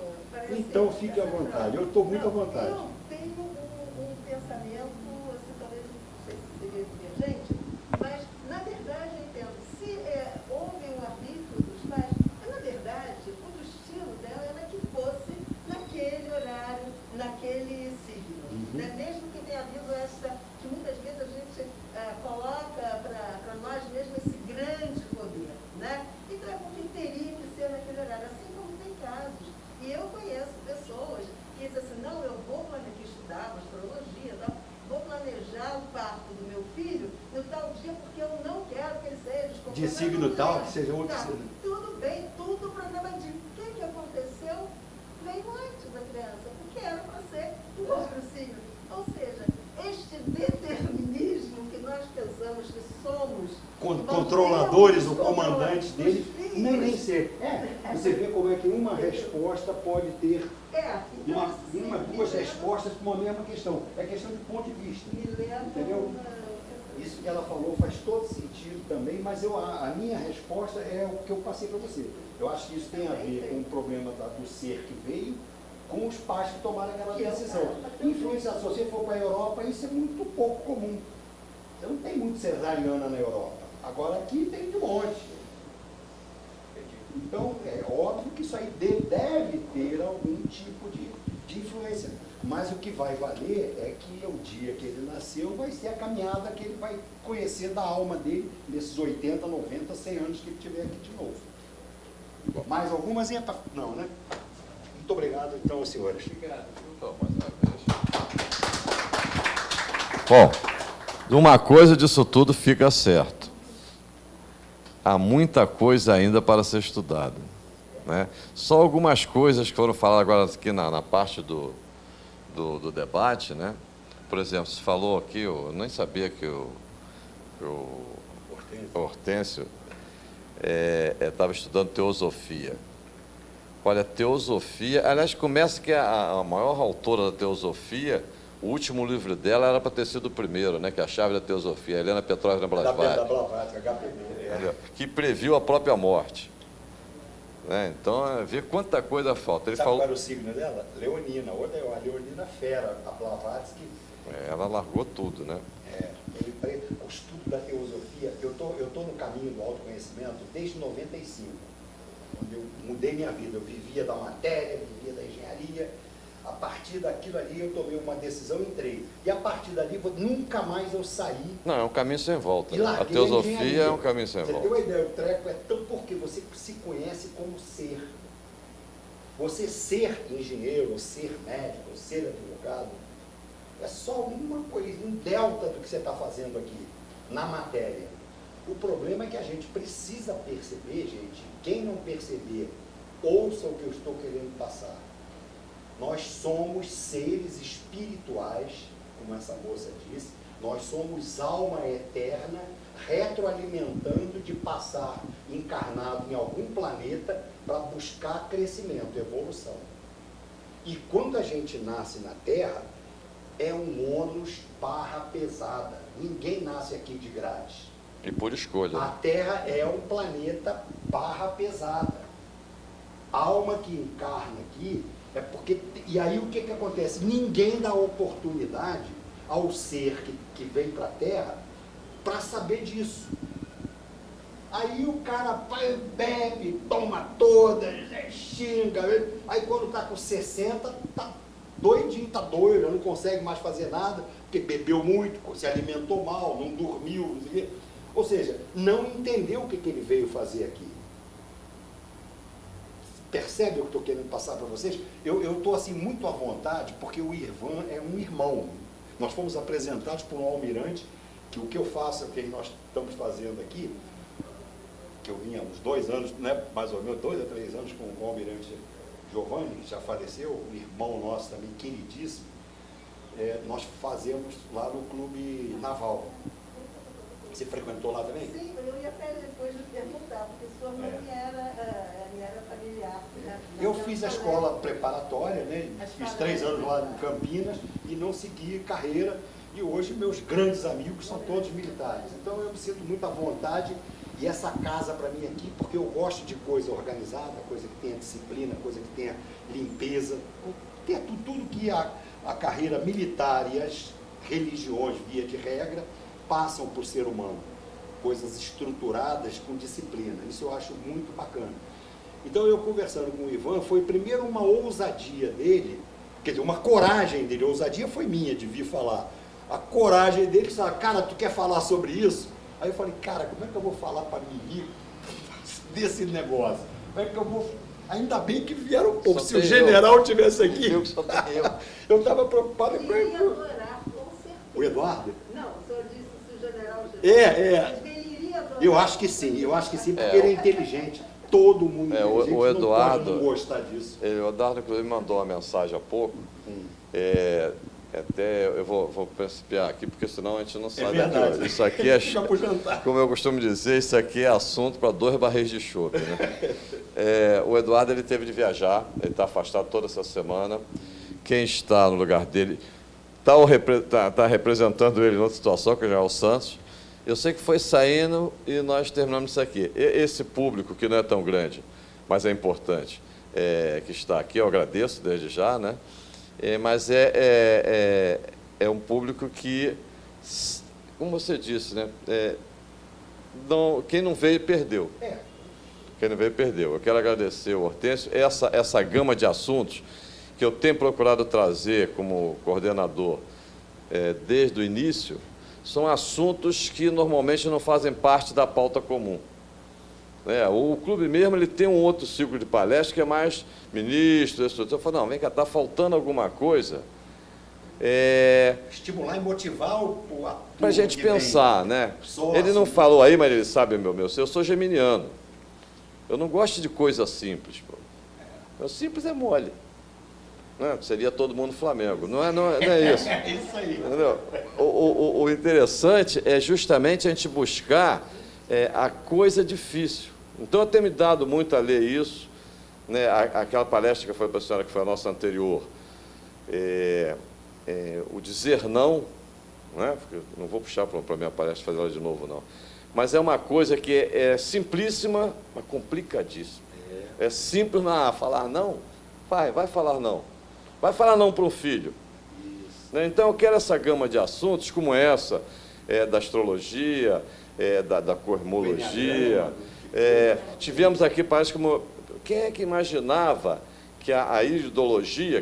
Então fique à vontade. Eu estou muito à vontade. Eu tenho um, um pensamento, assim, talvez não sei se seria divergente, mas na verdade eu entendo. Se é, houve um arbítrio dos pais, na verdade o destino dela era que fosse naquele horário, naquele signo. Uhum. Né? Mesmo que tenha havido essa, que muitas vezes a gente uh, coloca para nós mesmo esse grande poder. Né? Então é porque teria que ser naquele horário, assim como tem casos. E eu conheço pessoas que dizem assim, não, eu vou planejar, estudar astrologia, tal, vou planejar o parto do meu filho no tal dia porque eu não quero que ele seja De signo tal, que seja outro tá, Tudo bem, tudo programadinho. O que, que aconteceu? Veio antes da criança, porque era para ser o outro signo. Ou seja, este determinismo que nós pensamos que somos Con controladores ou comandantes dele, nem, nem ser. É, você vê como é que uma resposta pode ter é, então, uma, assim, uma, duas respostas para uma mesma questão. É questão de ponto de vista. Isso que ela falou faz todo sentido também, mas eu, a, a minha resposta é o que eu passei para você. Eu acho que isso tem a ver com o problema da, do ser que veio, com os pais que tomaram aquela decisão. Influenciar, se você for para a Europa, isso é muito pouco comum. Você não tem muito cesariana na Europa. Agora aqui tem de monte. Então, é óbvio que isso aí deve ter algum tipo de, de influência. Mas o que vai valer é que o dia que ele nasceu vai ser a caminhada que ele vai conhecer da alma dele nesses 80, 90, 100 anos que ele tiver aqui de novo. Mais algumas? Não, né? Muito obrigado, então, senhores. Obrigado. Bom, uma coisa disso tudo fica certo. Há muita coisa ainda para ser estudada. Né? Só algumas coisas que foram faladas agora aqui na, na parte do, do, do, debate. Né? Por exemplo, se falou aqui, eu nem sabia que o, o Hortêncio estava é, é, estudando teosofia. Olha, teosofia, aliás, começa que a, a maior autora da teosofia, o último livro dela era para ter sido o primeiro, né, que é a chave da teosofia, Helena Petrovna Blavatsky. É. Que previu a própria morte. Né? Então, é, vê quanta coisa falta. Ele Sabe falou... qual era o signo dela? Leonina. Outra é a Leonina Fera, a Blavatsky. É, ela largou tudo, né? É, ele, o estudo da teosofia, eu tô, estou tô no caminho do autoconhecimento desde 95 quando eu mudei minha vida. Eu vivia da matéria, vivia da engenharia. A partir daquilo ali eu tomei uma decisão e entrei. E a partir dali nunca mais eu saí. Não, é um caminho sem volta. A teosofia é um caminho sem você volta. Você tem uma ideia, o treco é tão porque você se conhece como ser. Você ser engenheiro, ser médico, ser advogado, é só uma coisa, um delta do que você está fazendo aqui, na matéria. O problema é que a gente precisa perceber, gente, quem não perceber, ouça o que eu estou querendo passar. Nós somos seres espirituais, como essa moça disse, nós somos alma eterna, retroalimentando de passar encarnado em algum planeta para buscar crescimento, evolução. E quando a gente nasce na Terra, é um ônus barra pesada. Ninguém nasce aqui de grátis. E por escolha. A Terra é um planeta barra pesada. A alma que encarna aqui é porque. E aí o que, que acontece? Ninguém dá oportunidade ao ser que, que vem para a Terra para saber disso. Aí o cara bebe, toma todas, xinga. Aí quando está com 60, tá doidinho, tá doido, não consegue mais fazer nada, porque bebeu muito, se alimentou mal, não dormiu, não sei o quê. Ou seja, não entendeu o que, que ele veio fazer aqui. Percebe o que estou querendo passar para vocês? Eu estou assim muito à vontade, porque o Irvan é um irmão. Nós fomos apresentados por um almirante, que o que eu faço, o que nós estamos fazendo aqui, que eu vinha uns dois anos, né, mais ou menos, dois a três anos com o almirante Giovanni, que já faleceu, um irmão nosso também, queridíssimo, é, nós fazemos lá no Clube Naval. Você frequentou lá também? Sim, eu ia até depois de perguntar, porque sua mãe é. era? Eu fiz a escola preparatória, né? fiz três anos lá em Campinas e não segui carreira. E hoje meus grandes amigos são todos militares. Então eu me sinto muito à vontade e essa casa para mim aqui, porque eu gosto de coisa organizada, coisa que tenha disciplina, coisa que tenha limpeza, tenha tudo, tudo que a, a carreira militar e as religiões, via de regra, passam por ser humano. Coisas estruturadas com disciplina. Isso eu acho muito bacana. Então eu conversando com o Ivan, foi primeiro uma ousadia dele, quer dizer, uma coragem dele, a ousadia foi minha de vir falar. A coragem dele, sabe, cara, tu quer falar sobre isso? Aí eu falei, cara, como é que eu vou falar para mim desse negócio? Como é que eu vou Ainda bem que vieram pouco. Se o general eu. tivesse aqui. Eu, eu estava preocupado com ele. O Eduardo? Não, o senhor disse se o general. É, é. Eu acho que sim, eu acho que sim, porque é. ele é inteligente. Todo mundo é, o, o Eduardo, não gostar disso. Ele, o Eduardo, inclusive, mandou uma mensagem há pouco. Hum. É, até eu vou, vou principiar aqui, porque senão a gente não é sabe. É isso aqui é, como eu costumo dizer, isso aqui é assunto para dois barris de chope. Né? É, o Eduardo ele teve de viajar, ele está afastado toda essa semana. Quem está no lugar dele está tá, tá representando ele em outra situação, que é o Santos. Eu sei que foi saindo e nós terminamos isso aqui. Esse público, que não é tão grande, mas é importante, é, que está aqui, eu agradeço desde já, né? É, mas é, é, é, é, um público que, como você disse, né? É, não, quem não veio, perdeu. Quem não veio, perdeu. Eu quero agradecer o Hortêncio. Essa, essa gama de assuntos que eu tenho procurado trazer como coordenador é, desde o início, são assuntos que normalmente não fazem parte da pauta comum. É, o clube mesmo ele tem um outro ciclo de palestra que é mais ministro, Eu falo, não, vem cá, está faltando alguma coisa. É... Estimular e motivar o, o Para a gente pensar, vem. né? ele não falou aí, mas ele sabe, meu, meu, eu sou geminiano. Eu não gosto de coisa simples. Pô. O simples é mole. Né? Seria todo mundo Flamengo. Não é, não é, não é isso. é isso aí. O, o, o, interessante é justamente a gente buscar é, a coisa difícil. Então, eu tenho me dado muito a ler isso, né, aquela palestra que foi para a senhora, que foi a nossa anterior, é, é, o dizer não, né, não vou puxar para a minha palestra fazer ela de novo, não, mas é uma coisa que é, é simplíssima, mas complicadíssima. É, é simples na falar não, vai, vai falar não. Vai falar não para um filho. Né? Então, eu quero essa gama de assuntos como essa, é, da astrologia, é, da, da cosmologia, é, tivemos aqui, parece como. Quem é que imaginava que a, a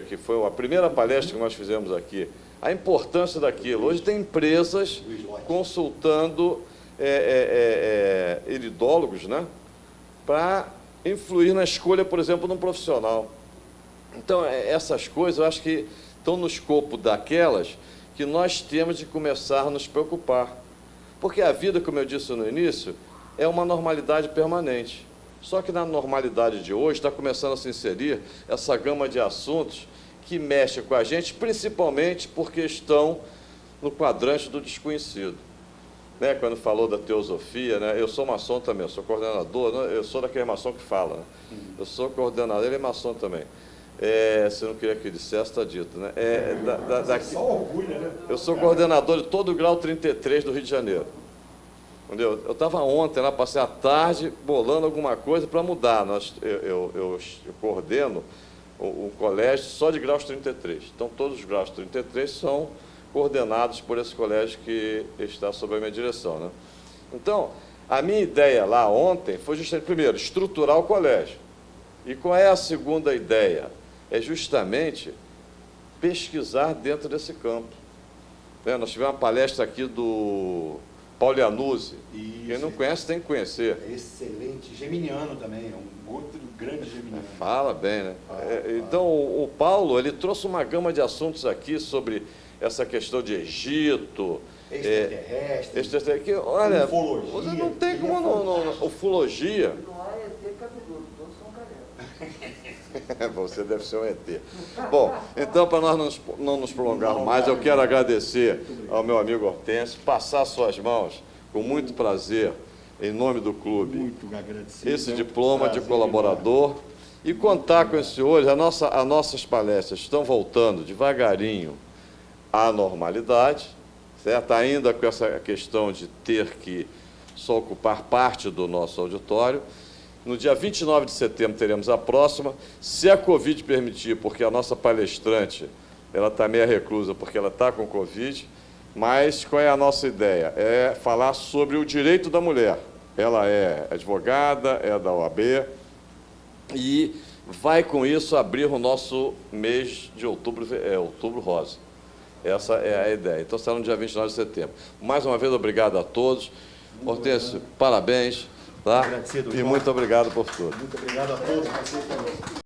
que foi a primeira palestra que nós fizemos aqui, a importância daquilo? Hoje tem empresas consultando é, é, é, é iridólogos, né? Para influir na escolha, por exemplo, de um profissional. Então, é, essas coisas eu acho que estão no escopo daquelas que nós temos de começar a nos preocupar. Porque a vida, como eu disse no início, é uma normalidade permanente. Só que na normalidade de hoje está começando a se inserir essa gama de assuntos que mexe com a gente, principalmente porque estão no quadrante do desconhecido. Né, quando falou da teosofia, né, eu sou maçom também, eu sou coordenador, né, eu sou daquele maçom que fala. Né, eu sou coordenador, ele é maçom também. É, você não queria que eu dissesse, está dito, né? É, da, da, daqui, Só orgulho, né? eu sou coordenador de todo o grau 33 do Rio de Janeiro. Entendeu? Eu estava ontem lá, passei a tarde bolando alguma coisa para mudar. Nós, eu, eu, eu, eu coordeno o, o, colégio só de graus 33. Então, todos os graus 33 são coordenados por esse colégio que está sob a minha direção. Né? Então, a minha ideia lá ontem foi justamente, primeiro, estruturar o colégio. E qual é a segunda ideia? É justamente pesquisar dentro desse campo. Né? Nós tivemos uma palestra aqui do Paulo Iannuzzi. Quem não conhece tem que conhecer. É excelente. Geminiano também, é um outro grande geminiano. Fala bem, né? Fala, É, fala. então, o o Paulo, ele trouxe uma gama de assuntos aqui sobre essa questão de Egito, é, Extraterrestre. extraterrestre, que, olha, Ufologia. você não tem é como não, não- ufologia. Não há ET cabeludo, todos são carecas. Você deve ser um ET. Bom, então, para nós não nos- não nos prolongarmos mais, eu quero agradecer ao meu amigo Hortêncio, passar suas mãos, com muito prazer, em nome do clube, Muito agradecido. esse é um diploma de prazer colaborador e contar com esse hoje. A nossa, as nossas palestras estão voltando devagarinho à normalidade, certo? Ainda com essa questão de ter que só ocupar parte do nosso auditório. No dia 29 de setembro teremos a próxima, se a Covid permitir, porque a nossa palestrante ela está meio reclusa porque ela está com Covid, mas qual é a nossa ideia? É falar sobre o direito da mulher. Ela é advogada, é da OAB e vai com isso abrir o nosso mês de outubro, é, outubro rosa. Essa é a ideia. Então será no dia 29 de setembro. Mais uma vez, obrigado a todos. Hortêncio, parabéns. Tá? Agradecido, E muito obrigado por tudo. Muito obrigado a todos.